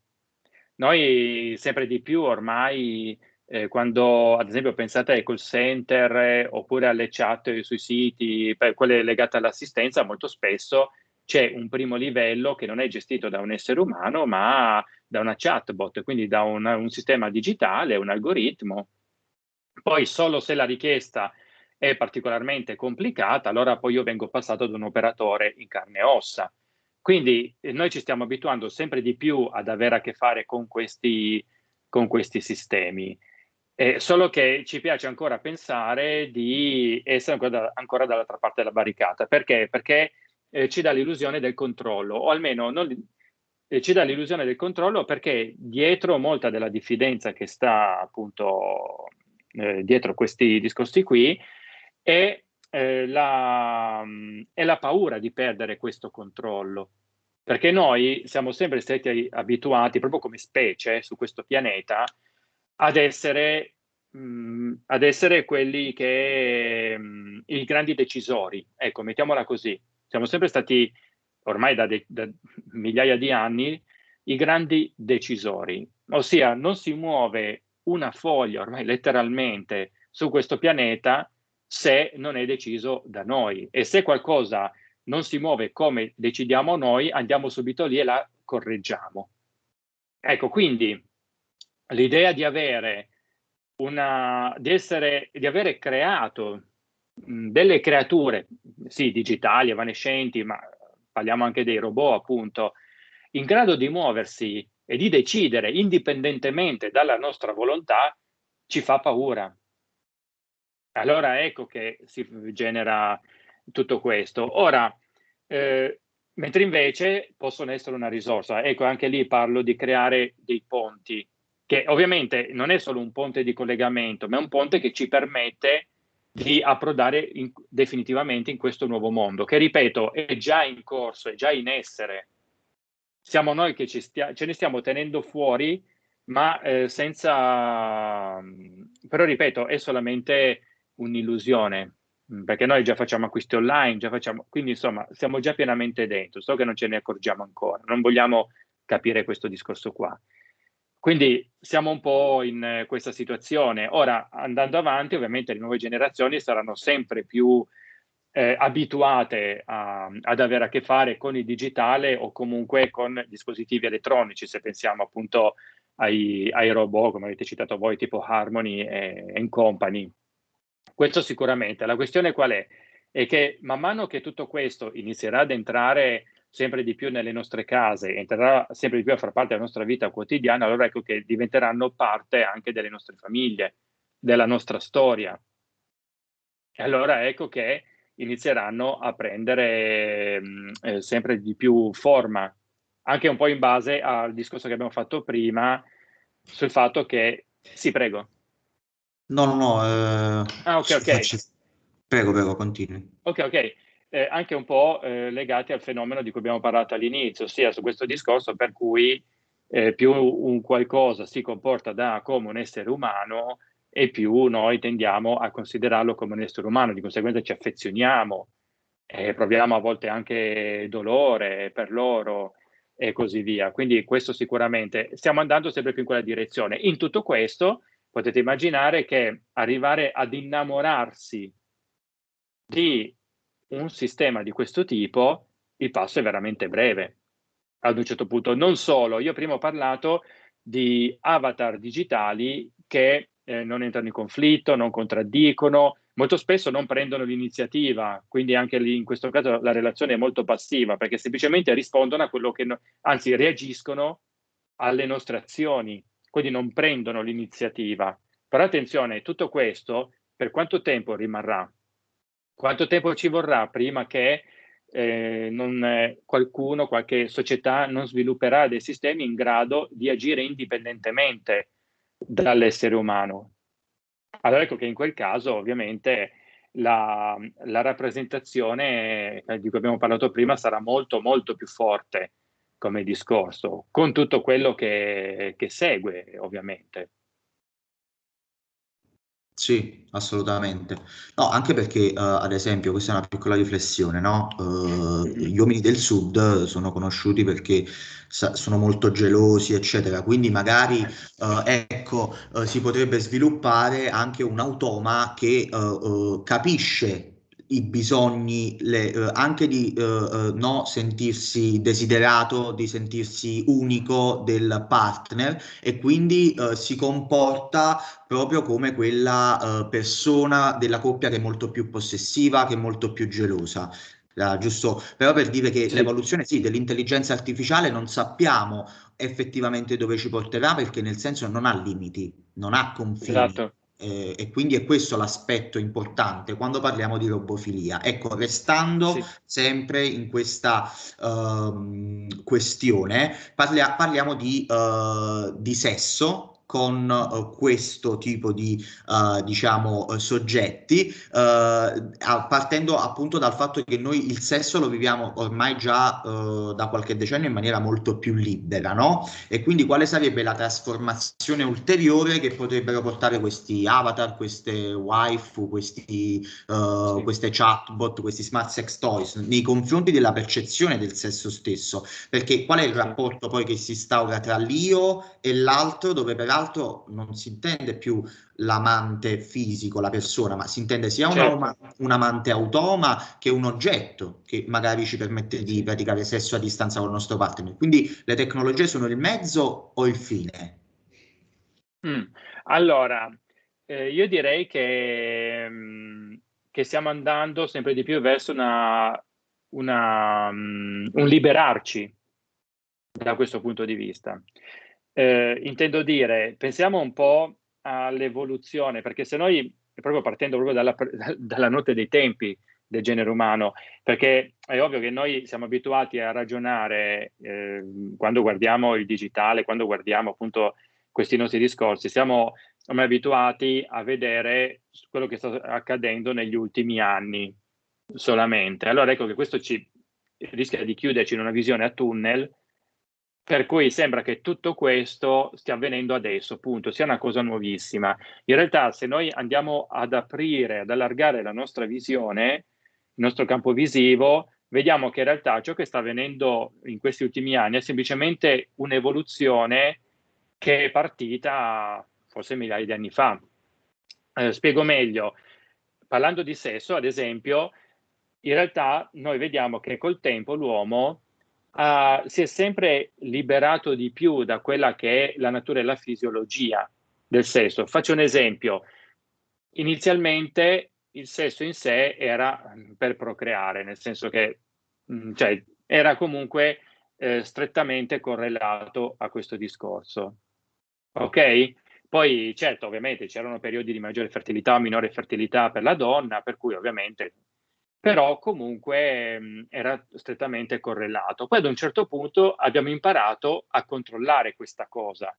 Noi sempre di più ormai, eh, quando ad esempio pensate ai call center eh, oppure alle chat sui siti, per quelle legate all'assistenza, molto spesso c'è un primo livello che non è gestito da un essere umano, ma da una chatbot, quindi da un, un sistema digitale, un algoritmo. Poi solo se la richiesta è particolarmente complicata, allora poi io vengo passato ad un operatore in carne e ossa. Quindi eh, noi ci stiamo abituando sempre di più ad avere a che fare con questi, con questi sistemi. Eh, solo che ci piace ancora pensare di essere ancora, da, ancora dall'altra parte della barricata. Perché? Perché eh, ci dà l'illusione del controllo, o almeno non, eh, ci dà l'illusione del controllo perché dietro molta della diffidenza che sta appunto eh, dietro questi discorsi qui è, eh, la, è la paura di perdere questo controllo. Perché noi siamo sempre stati abituati, proprio come specie su questo pianeta, ad essere mh, ad essere quelli che mh, i grandi decisori, ecco, mettiamola così. Siamo sempre stati, ormai da, de, da migliaia di anni, i grandi decisori, ossia non si muove una foglia, ormai letteralmente, su questo pianeta se non è deciso da noi. E se qualcosa non si muove come decidiamo noi, andiamo subito lì e la correggiamo. Ecco, quindi l'idea di avere una, di essere, di avere creato delle creature, sì, digitali, evanescenti, ma parliamo anche dei robot, appunto, in grado di muoversi e di decidere indipendentemente dalla nostra volontà, ci fa paura. Allora ecco che si genera tutto questo. Ora, eh, mentre invece possono essere una risorsa, ecco anche lì parlo di creare dei ponti, che ovviamente non è solo un ponte di collegamento, ma è un ponte che ci permette di approdare in, definitivamente in questo nuovo mondo, che ripeto è già in corso, è già in essere. Siamo noi che stia, ce ne stiamo tenendo fuori, ma eh, senza... Però ripeto, è solamente un'illusione, perché noi già facciamo acquisti online, già facciamo... quindi insomma siamo già pienamente dentro, so che non ce ne accorgiamo ancora, non vogliamo capire questo discorso qua. Quindi siamo un po' in eh, questa situazione. Ora, andando avanti, ovviamente le nuove generazioni saranno sempre più eh, abituate a, ad avere a che fare con il digitale o comunque con dispositivi elettronici, se pensiamo appunto ai, ai robot, come avete citato voi, tipo Harmony e, e Company. Questo sicuramente. La questione qual è? È che man mano che tutto questo inizierà ad entrare sempre di più nelle nostre case, entrerà sempre di più a far parte della nostra vita quotidiana, allora ecco che diventeranno parte anche delle nostre famiglie, della nostra storia. E allora ecco che inizieranno a prendere eh, sempre di più forma, anche un po' in base al discorso che abbiamo fatto prima sul fatto che... Sì, prego. No, no, no. Eh, ah, ok, ok. Faccio... Prego, prego, continui. Ok, ok. Eh, anche un po' eh, legati al fenomeno di cui abbiamo parlato all'inizio, ossia su questo discorso per cui eh, più un qualcosa si comporta da come un essere umano e più noi tendiamo a considerarlo come un essere umano, di conseguenza ci affezioniamo, eh, proviamo a volte anche dolore per loro e così via. Quindi questo sicuramente stiamo andando sempre più in quella direzione. In tutto questo potete immaginare che arrivare ad innamorarsi di un sistema di questo tipo, il passo è veramente breve. Ad un certo punto, non solo, io prima ho parlato di avatar digitali che eh, non entrano in conflitto, non contraddicono, molto spesso non prendono l'iniziativa, quindi anche lì in questo caso la relazione è molto passiva perché semplicemente rispondono a quello che, no, anzi reagiscono alle nostre azioni, quindi non prendono l'iniziativa. Però attenzione, tutto questo per quanto tempo rimarrà? Quanto tempo ci vorrà prima che eh, non, eh, qualcuno, qualche società non svilupperà dei sistemi in grado di agire indipendentemente dall'essere umano? Allora ecco che in quel caso ovviamente la, la rappresentazione eh, di cui abbiamo parlato prima sarà molto molto più forte come discorso, con tutto quello che, che segue ovviamente. Sì, assolutamente. No, anche perché, uh, ad esempio, questa è una piccola riflessione, no? Uh, gli uomini del sud sono conosciuti perché sono molto gelosi, eccetera. Quindi magari, uh, ecco, si potrebbe sviluppare anche un automa che capisce i bisogni le, eh, anche di eh, eh, no sentirsi desiderato, di sentirsi unico del partner e quindi eh, si comporta proprio come quella eh, persona della coppia che è molto più possessiva, che è molto più gelosa. Uh, giusto, però per dire che sì. l'evoluzione sì, dell'intelligenza artificiale non sappiamo effettivamente dove ci porterà perché nel senso non ha limiti, non ha confini. Esatto eh, e quindi è questo l'aspetto importante quando parliamo di robofilia. Ecco, restando sì. sempre in questa uh, questione, parlia parliamo di, uh, di sesso con uh, questo tipo di uh, diciamo uh, soggetti partendo appunto dal fatto che noi il sesso lo viviamo ormai già da qualche decennio in maniera molto più libera no? E quindi quale sarebbe la trasformazione ulteriore che potrebbero portare questi avatar queste waifu questi sì. queste chatbot questi smart sex toys nei confronti della percezione del sesso stesso? Perché qual è il rapporto poi che si instaura tra l'io e l'altro dove peraltro l'altro non si intende più l'amante fisico, la persona, ma si intende sia certo. un, un, amante automa che un oggetto che magari ci permette di praticare sesso a distanza con il nostro partner. Quindi le tecnologie sono il mezzo o il fine? Mm. Allora, eh, io direi che, mm, che, stiamo andando sempre di più verso una, una, um, un liberarci da questo punto di vista. Eh, intendo dire, pensiamo un po' all'evoluzione, perché se noi, proprio partendo proprio dalla, dalla notte dei tempi del genere umano, perché è ovvio che noi siamo abituati a ragionare eh, quando guardiamo il digitale, quando guardiamo appunto questi nostri discorsi, siamo ormai abituati a vedere quello che sta accadendo negli ultimi anni solamente. Allora ecco che questo ci rischia di chiuderci in una visione a tunnel per cui sembra che tutto questo stia avvenendo adesso, appunto, sia una cosa nuovissima. In realtà, se noi andiamo ad aprire, ad allargare la nostra visione, il nostro campo visivo, vediamo che in realtà ciò che sta avvenendo in questi ultimi anni è semplicemente un'evoluzione che è partita forse migliaia di anni fa. Eh, spiego meglio. Parlando di sesso, ad esempio, in realtà noi vediamo che col tempo l'uomo uh, si è sempre liberato di più da quella che è la natura e la fisiologia del sesso. Faccio un esempio. Inizialmente il sesso in sé era mm, per procreare, nel senso che mh, cioè, era comunque eh, strettamente correlato a questo discorso. Ok? Poi certo, ovviamente c'erano periodi di maggiore fertilità o minore fertilità per la donna, per cui ovviamente, però comunque mh, era strettamente correlato. Poi ad un certo punto abbiamo imparato a controllare questa cosa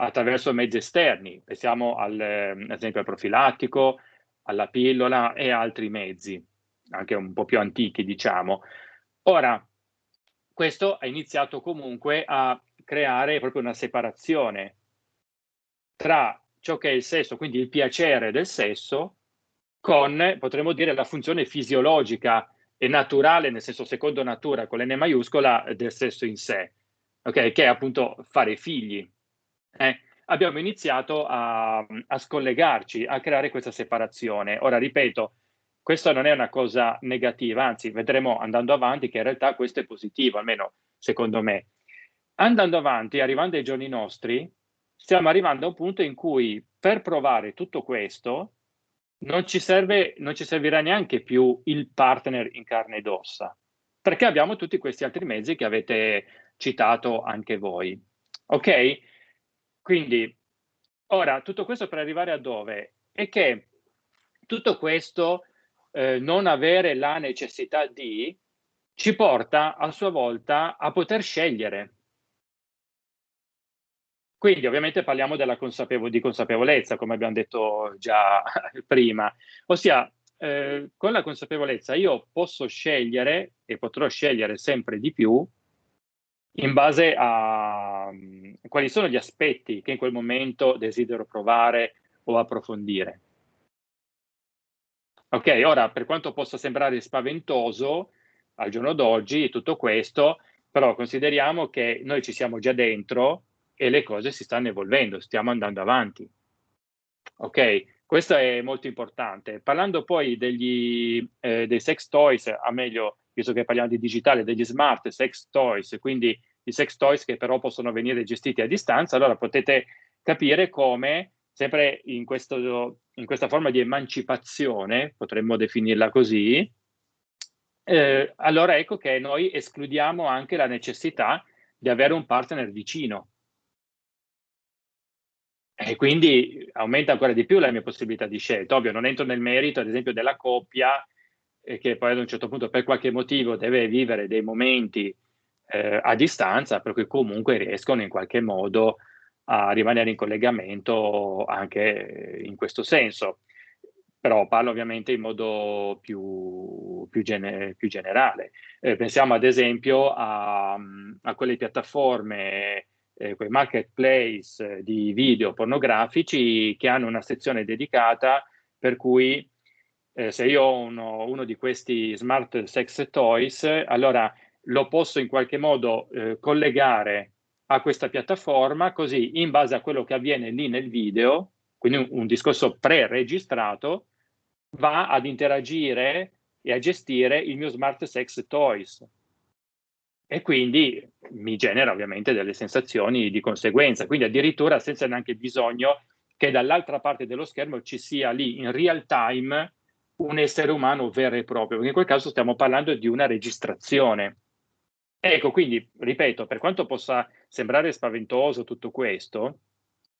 attraverso mezzi esterni, pensiamo al, ad esempio al profilattico, alla pillola e altri mezzi, anche un po' più antichi diciamo. Ora, questo ha iniziato comunque a creare proprio una separazione tra ciò che è il sesso, quindi il piacere del sesso, con, potremmo dire, la funzione fisiologica e naturale, nel senso secondo natura, con l'N maiuscola, del sesso in sé, okay? che è appunto fare figli. Eh? Abbiamo iniziato a, a scollegarci, a creare questa separazione. Ora, ripeto, questa non è una cosa negativa, anzi vedremo andando avanti che in realtà questo è positivo, almeno secondo me. Andando avanti, arrivando ai giorni nostri, stiamo arrivando a un punto in cui per provare tutto questo non ci, serve, non ci servirà neanche più il partner in carne ed ossa, perché abbiamo tutti questi altri mezzi che avete citato anche voi. Ok? Quindi, ora, tutto questo per arrivare a dove? È che tutto questo eh, non avere la necessità di ci porta a sua volta a poter scegliere. Quindi ovviamente parliamo consapevo di consapevolezza, come abbiamo detto già prima, ossia eh, con la consapevolezza io posso scegliere e potrò scegliere sempre di più in base a um, quali sono gli aspetti che in quel momento desidero provare o approfondire. Ok, ora per quanto possa sembrare spaventoso al giorno d'oggi tutto questo, però consideriamo che noi ci siamo già dentro e le cose si stanno evolvendo, stiamo andando avanti. Ok, questo è molto importante. Parlando poi degli, eh, dei sex toys, a meglio, visto che parliamo di digitale, degli smart sex toys, quindi i sex toys che però possono venire gestiti a distanza, allora potete capire come sempre in, questo, in questa forma di emancipazione, potremmo definirla così, eh, allora ecco che noi escludiamo anche la necessità di avere un partner vicino. E quindi aumenta ancora di più la mia possibilità di scelta. Ovvio, non entro nel merito, ad esempio, della coppia eh, che poi ad un certo punto per qualche motivo deve vivere dei momenti eh, a distanza, per cui comunque riescono in qualche modo a rimanere in collegamento anche in questo senso. Però parlo ovviamente in modo più, più, gene, più generale. Eh, pensiamo ad esempio a, a quelle piattaforme, eh, quei marketplace di video pornografici che hanno una sezione dedicata per cui eh, se io ho uno, uno, di questi smart sex toys, allora lo posso in qualche modo eh, collegare a questa piattaforma, così in base a quello che avviene lì nel video, quindi un, un discorso pre-registrato, va ad interagire e a gestire il mio smart sex toys. E quindi mi genera ovviamente delle sensazioni di conseguenza, quindi addirittura senza neanche bisogno che dall'altra parte dello schermo ci sia lì in real time un essere umano vero e proprio, perché in quel caso stiamo parlando di una registrazione. Ecco, quindi, ripeto, per quanto possa sembrare spaventoso tutto questo,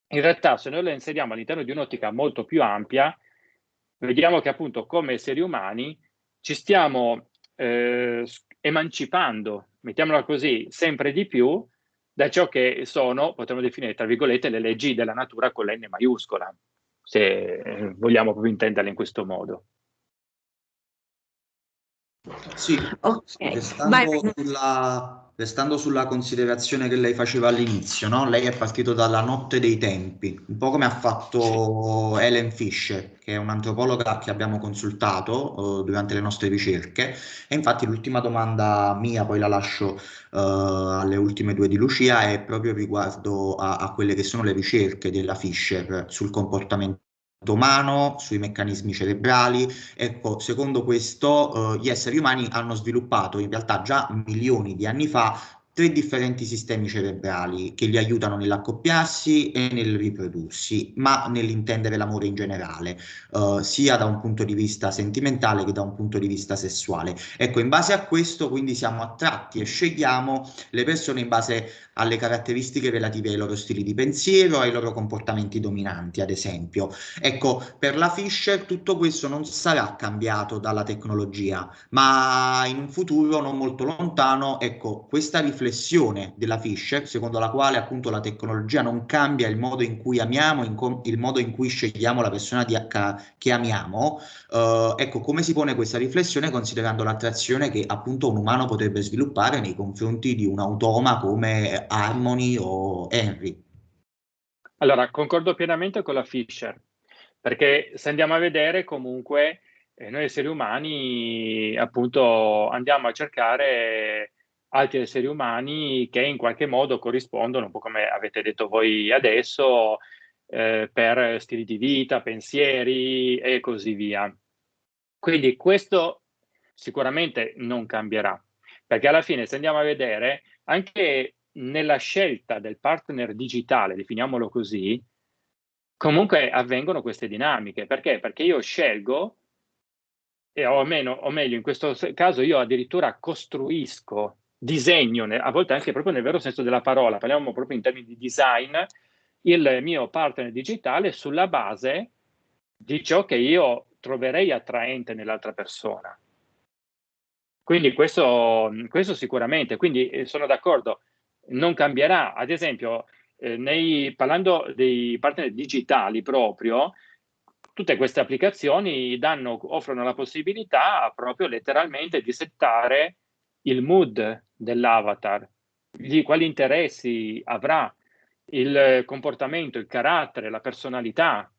in realtà se noi lo inseriamo all'interno di un'ottica molto più ampia, vediamo che appunto come esseri umani ci stiamo eh, emancipando, mettiamola così, sempre di più da ciò che sono, potremmo definire, tra virgolette, le leggi della natura con l'N maiuscola, se eh, vogliamo proprio intenderle in questo modo. Sì, okay. restando, sulla, restando, sulla, considerazione che lei faceva all'inizio, no? lei è partito dalla notte dei tempi, un po' come ha fatto Helen Fisher, che è un'antropologa che abbiamo consultato uh, durante le nostre ricerche. E infatti l'ultima domanda mia, poi la lascio uh, alle ultime due di Lucia, è proprio riguardo a, a quelle che sono le ricerche della Fisher sul comportamento umano, sui meccanismi cerebrali. Ecco, secondo questo, eh, gli esseri umani hanno sviluppato in realtà già milioni di anni fa tre differenti sistemi cerebrali che li aiutano nell'accoppiarsi e nel riprodursi, ma nell'intendere l'amore in generale, uh, sia da un punto di vista sentimentale che da un punto di vista sessuale. Ecco, in base a questo quindi siamo attratti e scegliamo le persone in base alle caratteristiche relative ai loro stili di pensiero, ai loro comportamenti dominanti, ad esempio. Ecco, per la Fisher tutto questo non sarà cambiato dalla tecnologia, ma in un futuro non molto lontano, ecco, questa riflessione della Fisher, secondo la quale appunto la tecnologia non cambia il modo in cui amiamo, in il modo in cui scegliamo la persona di, che amiamo, eh, ecco, come si pone questa riflessione considerando l'attrazione che appunto un umano potrebbe sviluppare nei confronti di un automa come Harmony o Henry. Allora, concordo pienamente con la Fisher, perché se andiamo a vedere comunque eh, noi esseri umani appunto andiamo a cercare altri esseri umani che in qualche modo corrispondono, un po' come avete detto voi adesso, eh, per stili di vita, pensieri e così via. Quindi questo sicuramente non cambierà, perché alla fine se andiamo a vedere anche nella scelta del partner digitale, definiamolo così, comunque avvengono queste dinamiche. Perché? Perché io scelgo, e o, meno, o meglio, in questo caso io addirittura costruisco, disegno, a volte anche proprio nel vero senso della parola, parliamo proprio in termini di design, il mio partner digitale sulla base di ciò che io troverei attraente nell'altra persona. Quindi questo, questo sicuramente, quindi eh, sono d'accordo, non cambierà. Ad esempio, eh, nei, parlando dei partner digitali proprio, tutte queste applicazioni danno, offrono la possibilità proprio letteralmente di settare il mood dell'avatar, quali interessi avrà, il comportamento, il carattere, la personalità.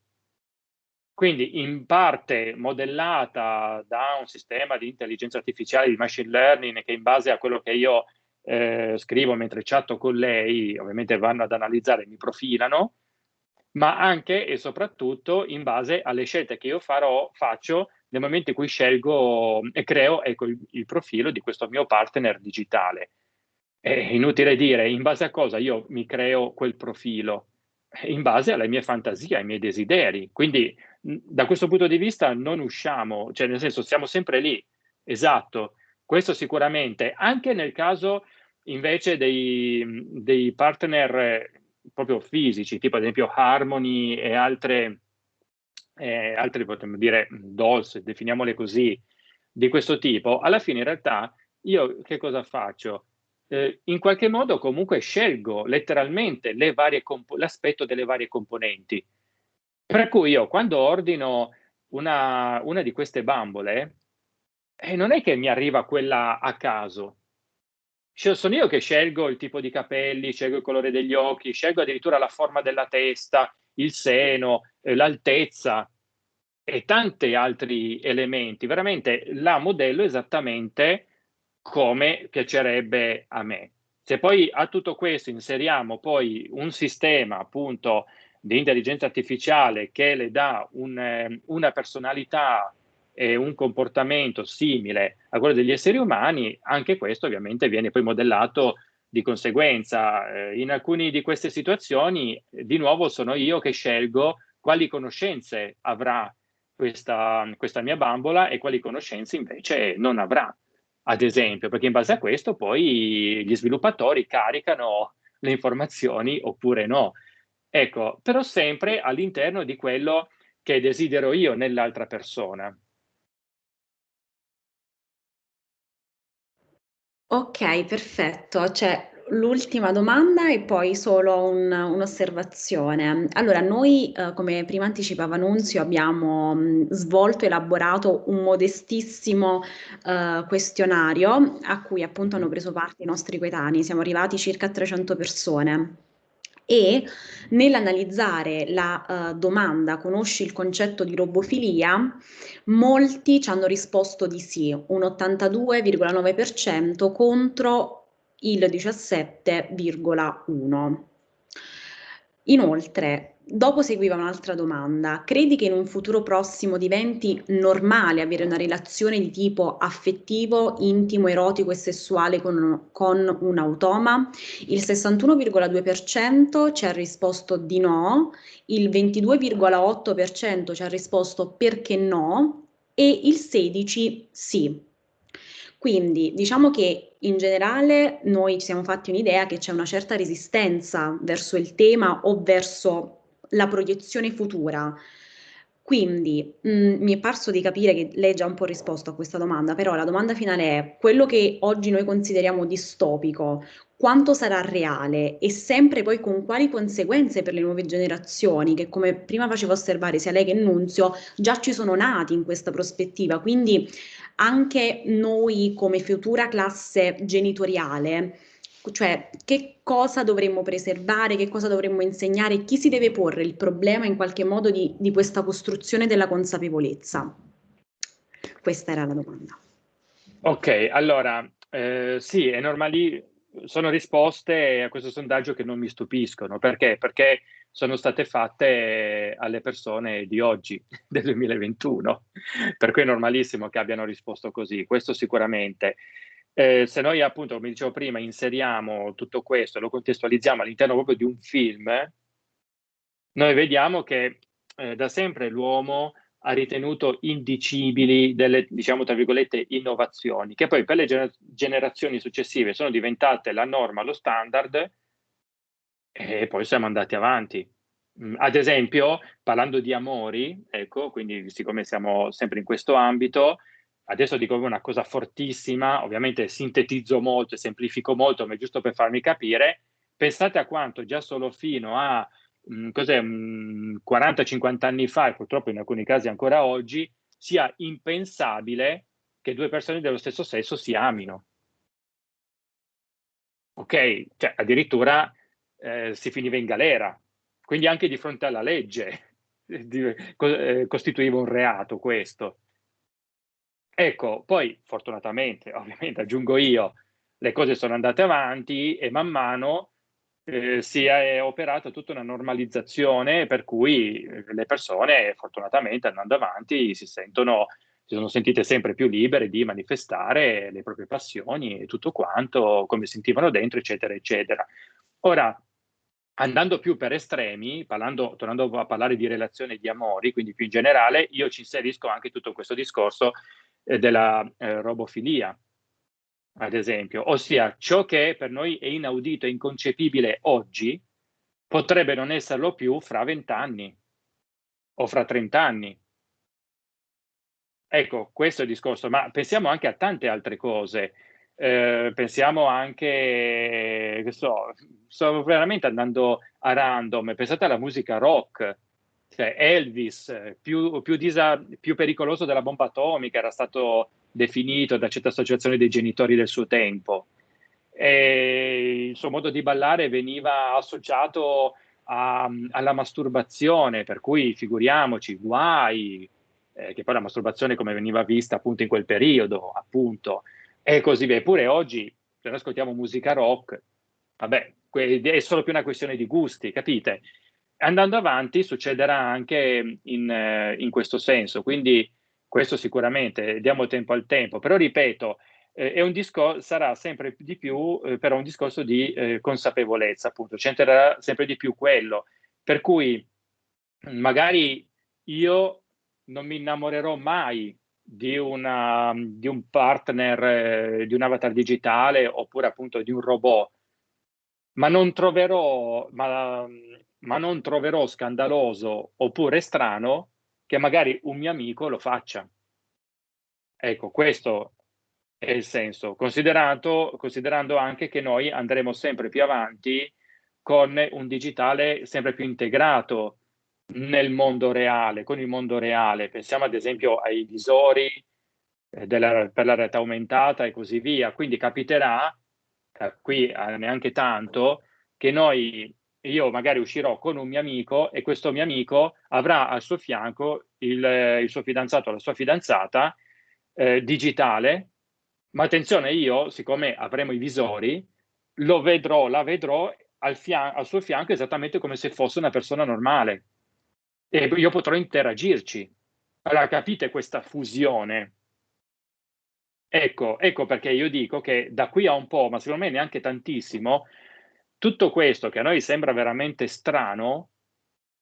Quindi in parte modellata da un sistema di intelligenza artificiale, di machine learning, che in base a quello che io eh, scrivo mentre chatto con lei, ovviamente vanno ad analizzare, mi profilano, ma anche e soprattutto in base alle scelte che io farò, faccio nel momento in cui scelgo e creo ecco, il, il profilo di questo mio partner digitale. È inutile dire in base a cosa io mi creo quel profilo, in base alle mie fantasie, ai miei desideri. Quindi da questo punto di vista non usciamo, cioè nel senso siamo sempre lì, esatto, questo sicuramente, anche nel caso invece dei, dei partner proprio fisici, tipo ad esempio Harmony e altre, eh, altre potremmo dire dolls, definiamole così, di questo tipo, alla fine in realtà io che cosa faccio? Eh, in qualche modo comunque scelgo letteralmente l'aspetto delle varie componenti. Per cui io quando ordino una, una di queste bambole, e non è che mi arriva quella a caso. Sono io che scelgo il tipo di capelli, scelgo il colore degli occhi, scelgo addirittura la forma della testa, il seno, eh, l'altezza e tanti altri elementi. Veramente la modello esattamente come piacerebbe a me. Se poi a tutto questo inseriamo poi un sistema appunto di intelligenza artificiale che le dà un, eh, una personalità e un comportamento simile a quello degli esseri umani, anche questo ovviamente viene poi modellato di conseguenza. Eh, in alcune di queste situazioni, di nuovo, sono io che scelgo quali conoscenze avrà questa, questa mia bambola e quali conoscenze invece non avrà, ad esempio, perché in base a questo poi gli sviluppatori caricano le informazioni oppure no. Ecco, però sempre all'interno di quello che desidero io nell'altra persona. Ok, perfetto. C'è l'ultima domanda e poi solo un un'osservazione. Allora, noi, uhm, come prima anticipava Nunzio, abbiamo, mhmm, svolto, elaborato un modestissimo, uhm, questionario a cui appunto hanno preso parte i nostri coetanei. Siamo arrivati circa a 300 persone e nell'analizzare la uh, domanda conosci il concetto di robofilia, molti ci hanno risposto di sì, un 82,9% contro il 17,1%. Inoltre, dopo seguiva un'altra domanda. Credi che in un futuro prossimo diventi normale avere una relazione di tipo affettivo, intimo, erotico e sessuale con, con un automa? Il 61,2% ci ha risposto di no, il 22,8% ci ha risposto perché no e il 16% sì. Quindi diciamo che in generale noi ci siamo fatti un'idea che c'è una certa resistenza verso il tema o verso la proiezione futura. Quindi mh, mm, mi è parso di capire che lei già un po' risposto a questa domanda, però la domanda finale è quello che oggi noi consideriamo distopico, quanto sarà reale e sempre poi con quali conseguenze per le nuove generazioni che come prima faceva osservare sia lei che Nunzio già ci sono nati in questa prospettiva, quindi anche noi come futura classe genitoriale cioè che cosa dovremmo preservare, che cosa dovremmo insegnare, chi si deve porre il problema in qualche modo di, di questa costruzione della consapevolezza? Questa era la domanda. Ok, allora eh, sì, è normale, sono risposte a questo sondaggio che non mi stupiscono, perché? Perché sono state fatte alle persone di oggi, del 2021, per cui è normalissimo che abbiano risposto così, questo sicuramente. Eh, se noi appunto, come dicevo prima, inseriamo tutto questo e lo contestualizziamo all'interno proprio di un film, noi vediamo che eh, da sempre l'uomo ha ritenuto indicibili delle, diciamo, tra virgolette, innovazioni, che poi per le gener generazioni successive sono diventate la norma, lo standard, e poi siamo andati avanti. Mm, ad esempio, parlando di amori, ecco, quindi siccome siamo sempre in questo ambito, adesso dico una cosa fortissima, ovviamente sintetizzo molto semplifico molto, ma è giusto per farmi capire, pensate a quanto già solo fino a mh, 40-50 anni fa, e purtroppo in alcuni casi ancora oggi, sia impensabile che due persone dello stesso sesso si amino. Ok? Cioè, addirittura eh, si finiva in galera, quindi anche di fronte alla legge eh, costituiva un reato questo. Ecco, poi fortunatamente, ovviamente aggiungo io, le cose sono andate avanti e man mano eh, si è operata tutta una normalizzazione per cui eh, le persone fortunatamente andando avanti si sentono si sono sentite sempre più libere di manifestare le proprie passioni e tutto quanto, come sentivano dentro, eccetera, eccetera. Ora, andando più per estremi, parlando, tornando a parlare di relazioni di amori, quindi più in generale, io ci inserisco anche tutto questo discorso eh, della eh, robofilia, ad esempio, ossia ciò che per noi è inaudito e inconcepibile oggi potrebbe non esserlo più fra vent'anni o fra trent'anni. Ecco, questo è il discorso, ma pensiamo anche a tante altre cose. Eh, pensiamo anche, che so, sto veramente andando a random, pensate alla musica rock, cioè Elvis, più, più, disa, più pericoloso della bomba atomica, era stato definito da certe associazioni dei genitori del suo tempo. E il suo modo di ballare veniva associato a, alla masturbazione, per cui figuriamoci, guai, eh, che poi la masturbazione come veniva vista appunto in quel periodo, appunto, e così via. Eppure oggi, se noi ascoltiamo musica rock, vabbè, è solo più una questione di gusti, capite? andando avanti succederà anche in, eh, in, questo senso, quindi questo sicuramente diamo tempo al tempo, però ripeto, eh, sarà sempre di più eh, però un discorso di eh, consapevolezza, appunto, c'entrerà sempre di più quello, per cui magari io non mi innamorerò mai di, una, di un partner, eh, di un avatar digitale oppure appunto di un robot, ma non troverò, ma ma non troverò scandaloso oppure strano che magari un mio amico lo faccia. Ecco, questo è il senso, considerando anche che noi andremo sempre più avanti con un digitale sempre più integrato nel mondo reale, con il mondo reale. Pensiamo ad esempio ai visori eh, della, per la realtà aumentata e così via. Quindi capiterà, eh, qui eh, neanche tanto, che noi io magari uscirò con un mio amico e questo mio amico avrà al suo fianco il, il suo fidanzato o la sua fidanzata eh, digitale, ma attenzione io, siccome avremo i visori, lo vedrò, la vedrò al, fian- al suo fianco esattamente come se fosse una persona normale e io potrò interagirci. Allora capite questa fusione? Ecco, ecco perché io dico che da qui a un po', ma secondo me neanche tantissimo, tutto questo che a noi sembra veramente strano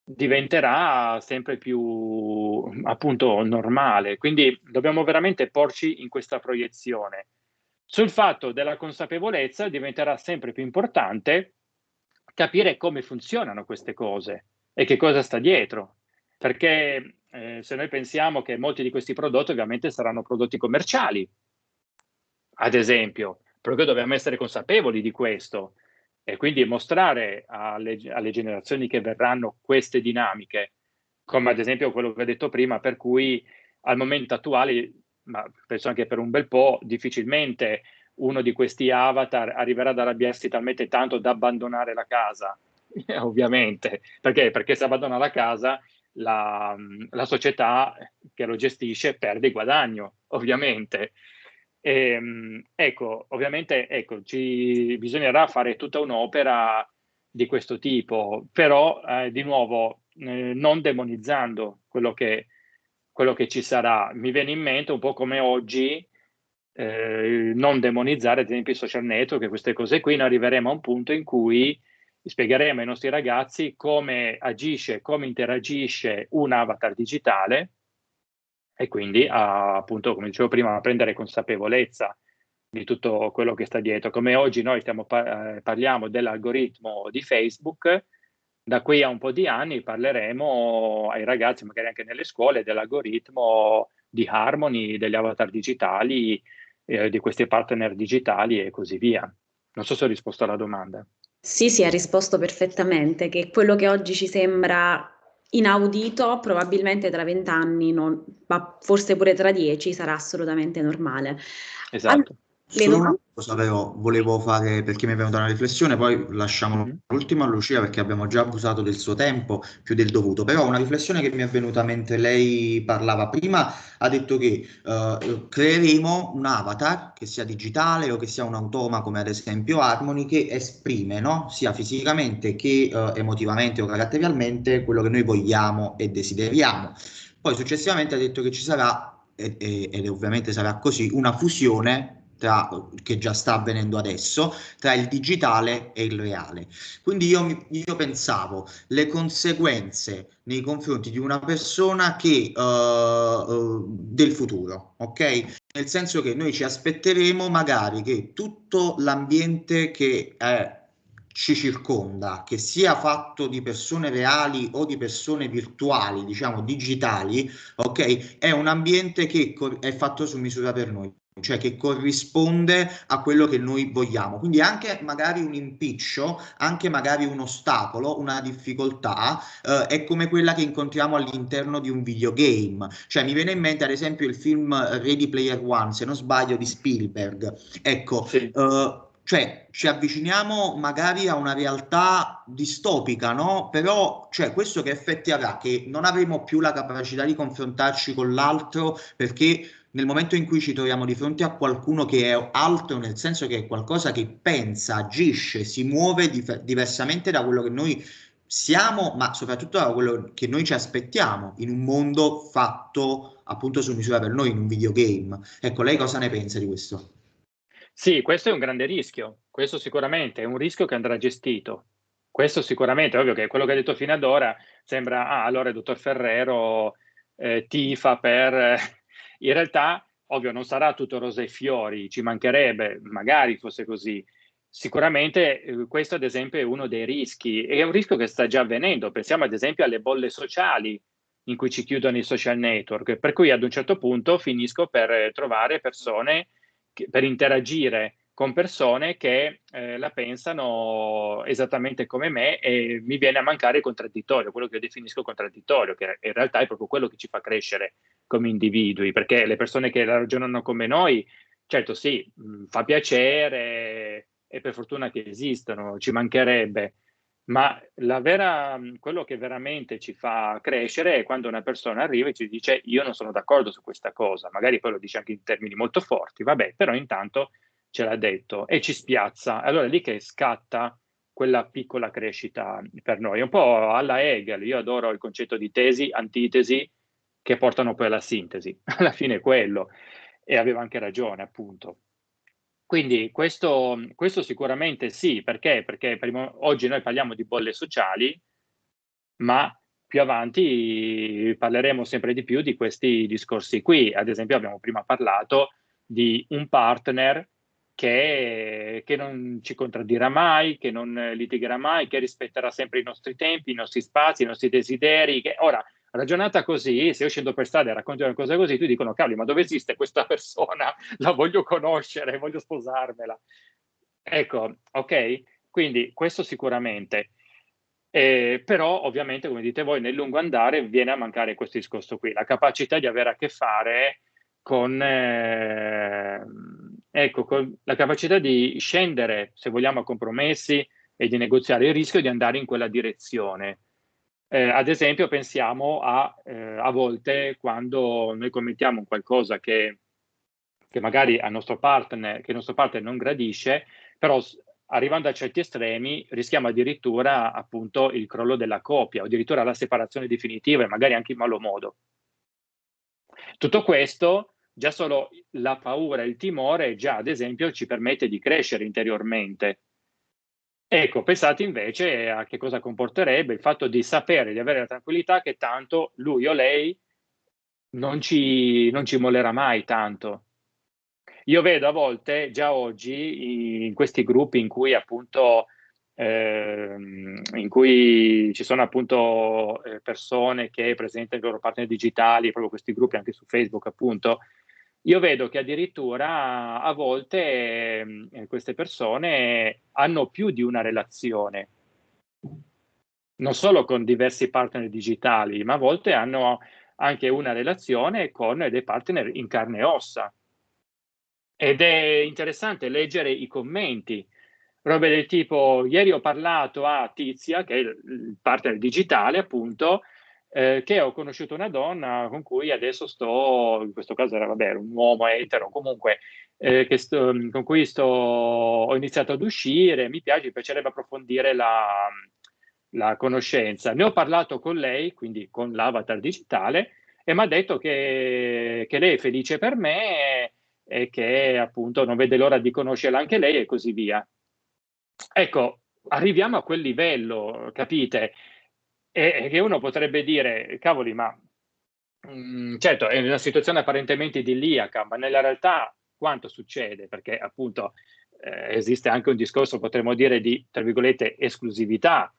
diventerà sempre più appunto normale. Quindi dobbiamo veramente porci in questa proiezione. Sul fatto della consapevolezza diventerà sempre più importante capire come funzionano queste cose e che cosa sta dietro. Perché eh, se noi pensiamo che molti di questi prodotti ovviamente saranno prodotti commerciali, ad esempio, perché dobbiamo essere consapevoli di questo e quindi mostrare alle, alle generazioni che verranno queste dinamiche, come ad esempio quello che ho detto prima, per cui al momento attuale, ma penso anche per un bel po', difficilmente uno di questi avatar arriverà ad arrabbiarsi talmente tanto da abbandonare la casa, ovviamente. Perché? Perché se abbandona la casa la, la società che lo gestisce perde guadagno, ovviamente. E, ehm, ecco, ovviamente ecco, ci bisognerà fare tutta un'opera di questo tipo, però eh, di nuovo eh, non demonizzando quello che, quello che ci sarà. Mi viene in mente un po' come oggi eh, non demonizzare ad esempio i social network e queste cose qui, noi arriveremo a un punto in cui spiegheremo ai nostri ragazzi come agisce, come interagisce un avatar digitale e quindi a, appunto, come dicevo prima, a prendere consapevolezza di tutto quello che sta dietro. Come oggi noi stiamo, eh, parliamo dell'algoritmo di Facebook, da qui a un po' di anni parleremo ai ragazzi, magari anche nelle scuole, dell'algoritmo di Harmony, degli avatar digitali, eh, di questi partner digitali e così via. Non so se ho risposto alla domanda. Sì, sì, ha risposto perfettamente, che quello che oggi ci sembra inaudito, probabilmente tra vent'anni, ma forse pure tra dieci, sarà assolutamente normale. Esatto. Solo una cosa però volevo fare perché mi è venuta una riflessione, poi lasciamo mm-hmm. l'ultimo a Lucia perché abbiamo già abusato del suo tempo più del dovuto, però una riflessione che mi è venuta mentre lei parlava prima, ha detto che uh, creeremo un avatar che sia digitale o che sia un automa come ad esempio Harmony che esprime no? sia fisicamente che uh, emotivamente o caratterialmente quello che noi vogliamo e desideriamo. Poi successivamente ha detto che ci sarà ed ovviamente sarà così, una fusione tra, che già sta avvenendo adesso, tra il digitale e il reale. Quindi io, io pensavo le conseguenze nei confronti di una persona che uh, uh, del futuro, ok? Nel senso che noi ci aspetteremo magari che tutto l'ambiente che è ci circonda, che sia fatto di persone reali o di persone virtuali, diciamo digitali, ok? È un ambiente che è fatto su misura per noi cioè che corrisponde a quello che noi vogliamo. Quindi anche magari un impiccio, anche magari un ostacolo, una difficoltà eh, è come quella che incontriamo all'interno di un videogame. Cioè mi viene in mente ad esempio il film Ready Player One, se non sbaglio, di Spielberg. Ecco, sì. eh, cioè ci avviciniamo magari a una realtà distopica, no? Però cioè, questo che effetti avrà? Che non avremo più la capacità di confrontarci con l'altro perché nel momento in cui ci troviamo di fronte a qualcuno che è altro, nel senso che è qualcosa che pensa, agisce, si muove dif- diversamente da quello che noi siamo, ma soprattutto da quello che noi ci aspettiamo in un mondo fatto appunto su misura per noi, in un videogame. Ecco, lei cosa ne pensa di questo? Sì, questo è un grande rischio, questo sicuramente è un rischio che andrà gestito. Questo sicuramente, ovvio che quello che ha detto fino ad ora sembra, ah, allora il dottor Ferrero eh, tifa per in realtà, ovvio, non sarà tutto rose e fiori, ci mancherebbe, magari fosse così. Sicuramente eh, questo ad esempio è uno dei rischi e è un rischio che sta già avvenendo. Pensiamo ad esempio alle bolle sociali in cui ci chiudono i social network, per cui ad un certo punto finisco per trovare persone, che, per interagire con persone che eh, la pensano esattamente come me e mi viene a mancare il contraddittorio, quello che io definisco contraddittorio, che in realtà è proprio quello che ci fa crescere come individui, perché le persone che ragionano come noi, certo sì, mh, fa piacere e per fortuna che esistono, ci mancherebbe, ma vera, quello che veramente ci fa crescere è quando una persona arriva e ci dice io non sono d'accordo su questa cosa, magari poi lo dice anche in termini molto forti, vabbè, però intanto ce l'ha detto e ci spiazza. Allora è lì che scatta quella piccola crescita per noi. Un po' alla Hegel, io adoro il concetto di tesi, antitesi, che portano poi alla sintesi. Alla fine è quello. E aveva anche ragione, appunto. Quindi questo, questo sicuramente sì, perché? Perché prima, oggi noi parliamo di bolle sociali, ma più avanti parleremo sempre di più di questi discorsi qui. Ad esempio abbiamo prima parlato di un partner che, che, non ci contraddirà mai, che non litigherà mai, che rispetterà sempre i nostri tempi, i nostri spazi, i nostri desideri. Che... Ora, ragionata così, se io scendo per strada e racconto una cosa così, tu dicono, cavoli, ma dove esiste questa persona? La voglio conoscere, voglio sposarmela. Ecco, ok? Quindi questo sicuramente. Eh, però ovviamente, come dite voi, nel lungo andare viene a mancare questo discorso qui, la capacità di avere a che fare con, eh, ecco, con la capacità di scendere, se vogliamo, a compromessi e di negoziare il rischio di andare in quella direzione. Eh, ad esempio, pensiamo a, eh, a volte quando noi commettiamo qualcosa che, che magari al nostro partner, che il nostro partner non gradisce, però arrivando a certi estremi rischiamo addirittura appunto il crollo della coppia addirittura la separazione definitiva e magari anche in malo modo. Tutto questo, già solo la paura e il timore, già ad esempio ci permette di crescere interiormente. Ecco, pensate invece a che cosa comporterebbe il fatto di sapere, di avere la tranquillità che tanto lui o lei non ci, non ci mollerà mai tanto. Io vedo a volte, già oggi, in questi gruppi in cui appunto eh, in cui ci sono appunto eh, persone che presentano i loro partner digitali, proprio questi gruppi anche su Facebook appunto, io vedo che addirittura a volte eh, queste persone hanno più di una relazione, non solo con diversi partner digitali, ma a volte hanno anche una relazione con dei partner in carne e ossa. Ed è interessante leggere i commenti, robe del tipo, ieri ho parlato a Tizia, che è il partner digitale appunto, eh, che ho conosciuto una donna con cui adesso sto, in questo caso era vabbè, un uomo etero, comunque, eh, sto, con cui sto, ho iniziato ad uscire, mi piace, mi piacerebbe approfondire la, la conoscenza. Ne ho parlato con lei, quindi con l'avatar digitale, e mi ha detto che, che lei è felice per me e che appunto non vede l'ora di conoscerla anche lei e così via. Ecco, arriviamo a quel livello, capite? E che uno potrebbe dire, cavoli, ma mh, mm, certo è una situazione apparentemente idilliaca, ma nella realtà quanto succede? Perché appunto eh, esiste anche un discorso, potremmo dire, di, tra virgolette, esclusività,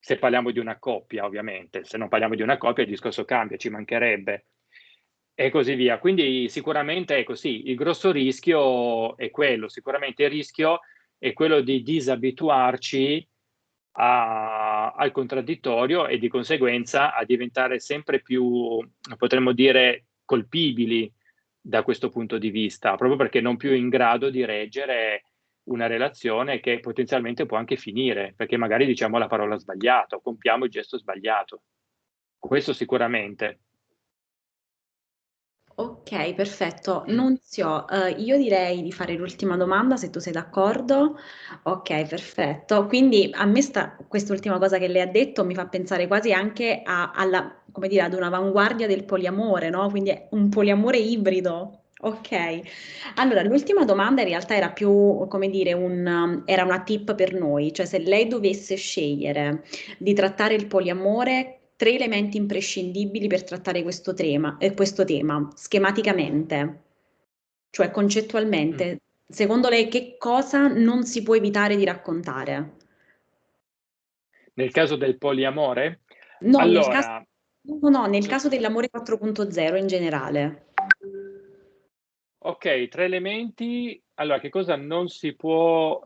se parliamo di una coppia, ovviamente. Se non parliamo di una coppia il discorso cambia, ci mancherebbe e così via. Quindi sicuramente è così, il grosso rischio è quello, sicuramente il rischio è quello di disabituarci a, al contraddittorio e di conseguenza a diventare sempre più, potremmo dire, colpibili da questo punto di vista, proprio perché non più in grado di reggere una relazione che potenzialmente può anche finire, perché magari diciamo la parola sbagliata compiamo il gesto sbagliato. Questo sicuramente. Ok, perfetto. Nunzio, eh, io direi di fare l'ultima domanda se tu sei d'accordo. Ok, perfetto. Quindi a me sta, quest'ultima cosa che lei ha detto mi fa pensare quasi anche a, alla, come dire, ad un'avanguardia del poliamore, no? Quindi è un poliamore ibrido. Ok, allora l'ultima domanda in realtà era più, come dire, un, era una tip per noi, cioè se lei dovesse scegliere di trattare il poliamore tre elementi imprescindibili per trattare questo tema, eh, questo tema schematicamente, cioè concettualmente. Mm. Secondo lei che cosa non si può evitare di raccontare? Nel caso del poliamore? No, allora... nel caso, no, no, nel caso dell'amore 4.0 in generale. Ok, tre elementi. Allora, che cosa non si può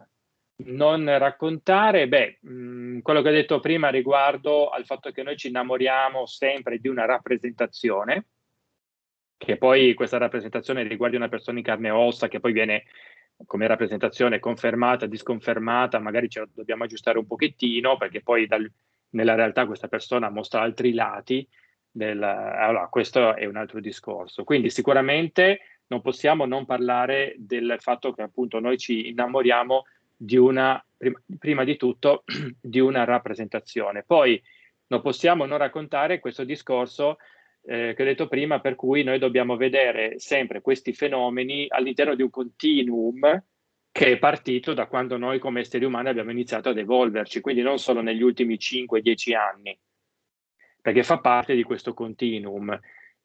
non raccontare, beh, mh, mm, quello che ho detto prima riguardo al fatto che noi ci innamoriamo sempre di una rappresentazione, che poi questa rappresentazione riguardi una persona in carne e ossa, che poi viene come rappresentazione confermata, disconfermata, magari ce la dobbiamo aggiustare un pochettino, perché poi dal, nella realtà questa persona mostra altri lati. Del, allora, questo è un altro discorso. Quindi sicuramente non possiamo non parlare del fatto che appunto noi ci innamoriamo di una prima, prima di tutto di una rappresentazione. Poi non possiamo non raccontare questo discorso eh, che ho detto prima, per cui noi dobbiamo vedere sempre questi fenomeni all'interno di un continuum che è partito da quando noi come esseri umani abbiamo iniziato ad evolverci, quindi non solo negli ultimi 5-10 anni, perché fa parte di questo continuum.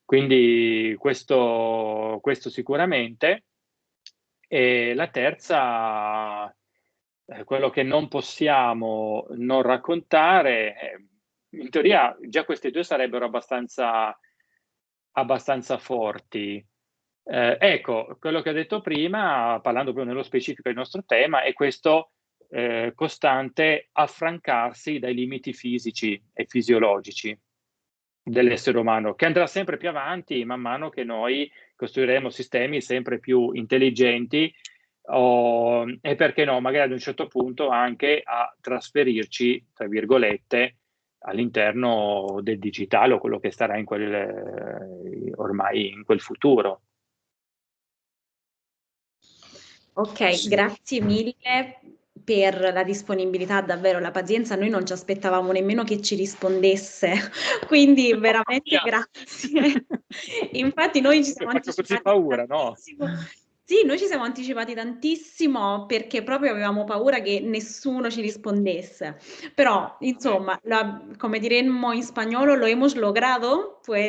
Quindi questo, questo sicuramente. E la terza, eh, quello che non possiamo non raccontare, eh, in teoria già queste due sarebbero abbastanza, abbastanza forti. Eh, ecco, quello che ho detto prima, parlando proprio nello specifico del nostro tema, è questo eh, costante affrancarsi dai limiti fisici e fisiologici dell'essere umano, che andrà sempre più avanti man mano che noi costruiremo sistemi sempre più intelligenti o, e perché no, magari ad un certo punto anche a trasferirci, tra virgolette, all'interno del digitale o quello che starà in quel, eh, ormai in quel futuro. Ok, sì. grazie mille per la disponibilità, davvero la pazienza, noi non ci aspettavamo nemmeno che ci rispondesse, quindi veramente grazie. Infatti noi ci siamo anticipati paura, no? Sì, noi ci siamo anticipati tantissimo perché proprio avevamo paura che nessuno ci rispondesse. Però, insomma, la, come diremmo in spagnolo, lo hemos logrado, pues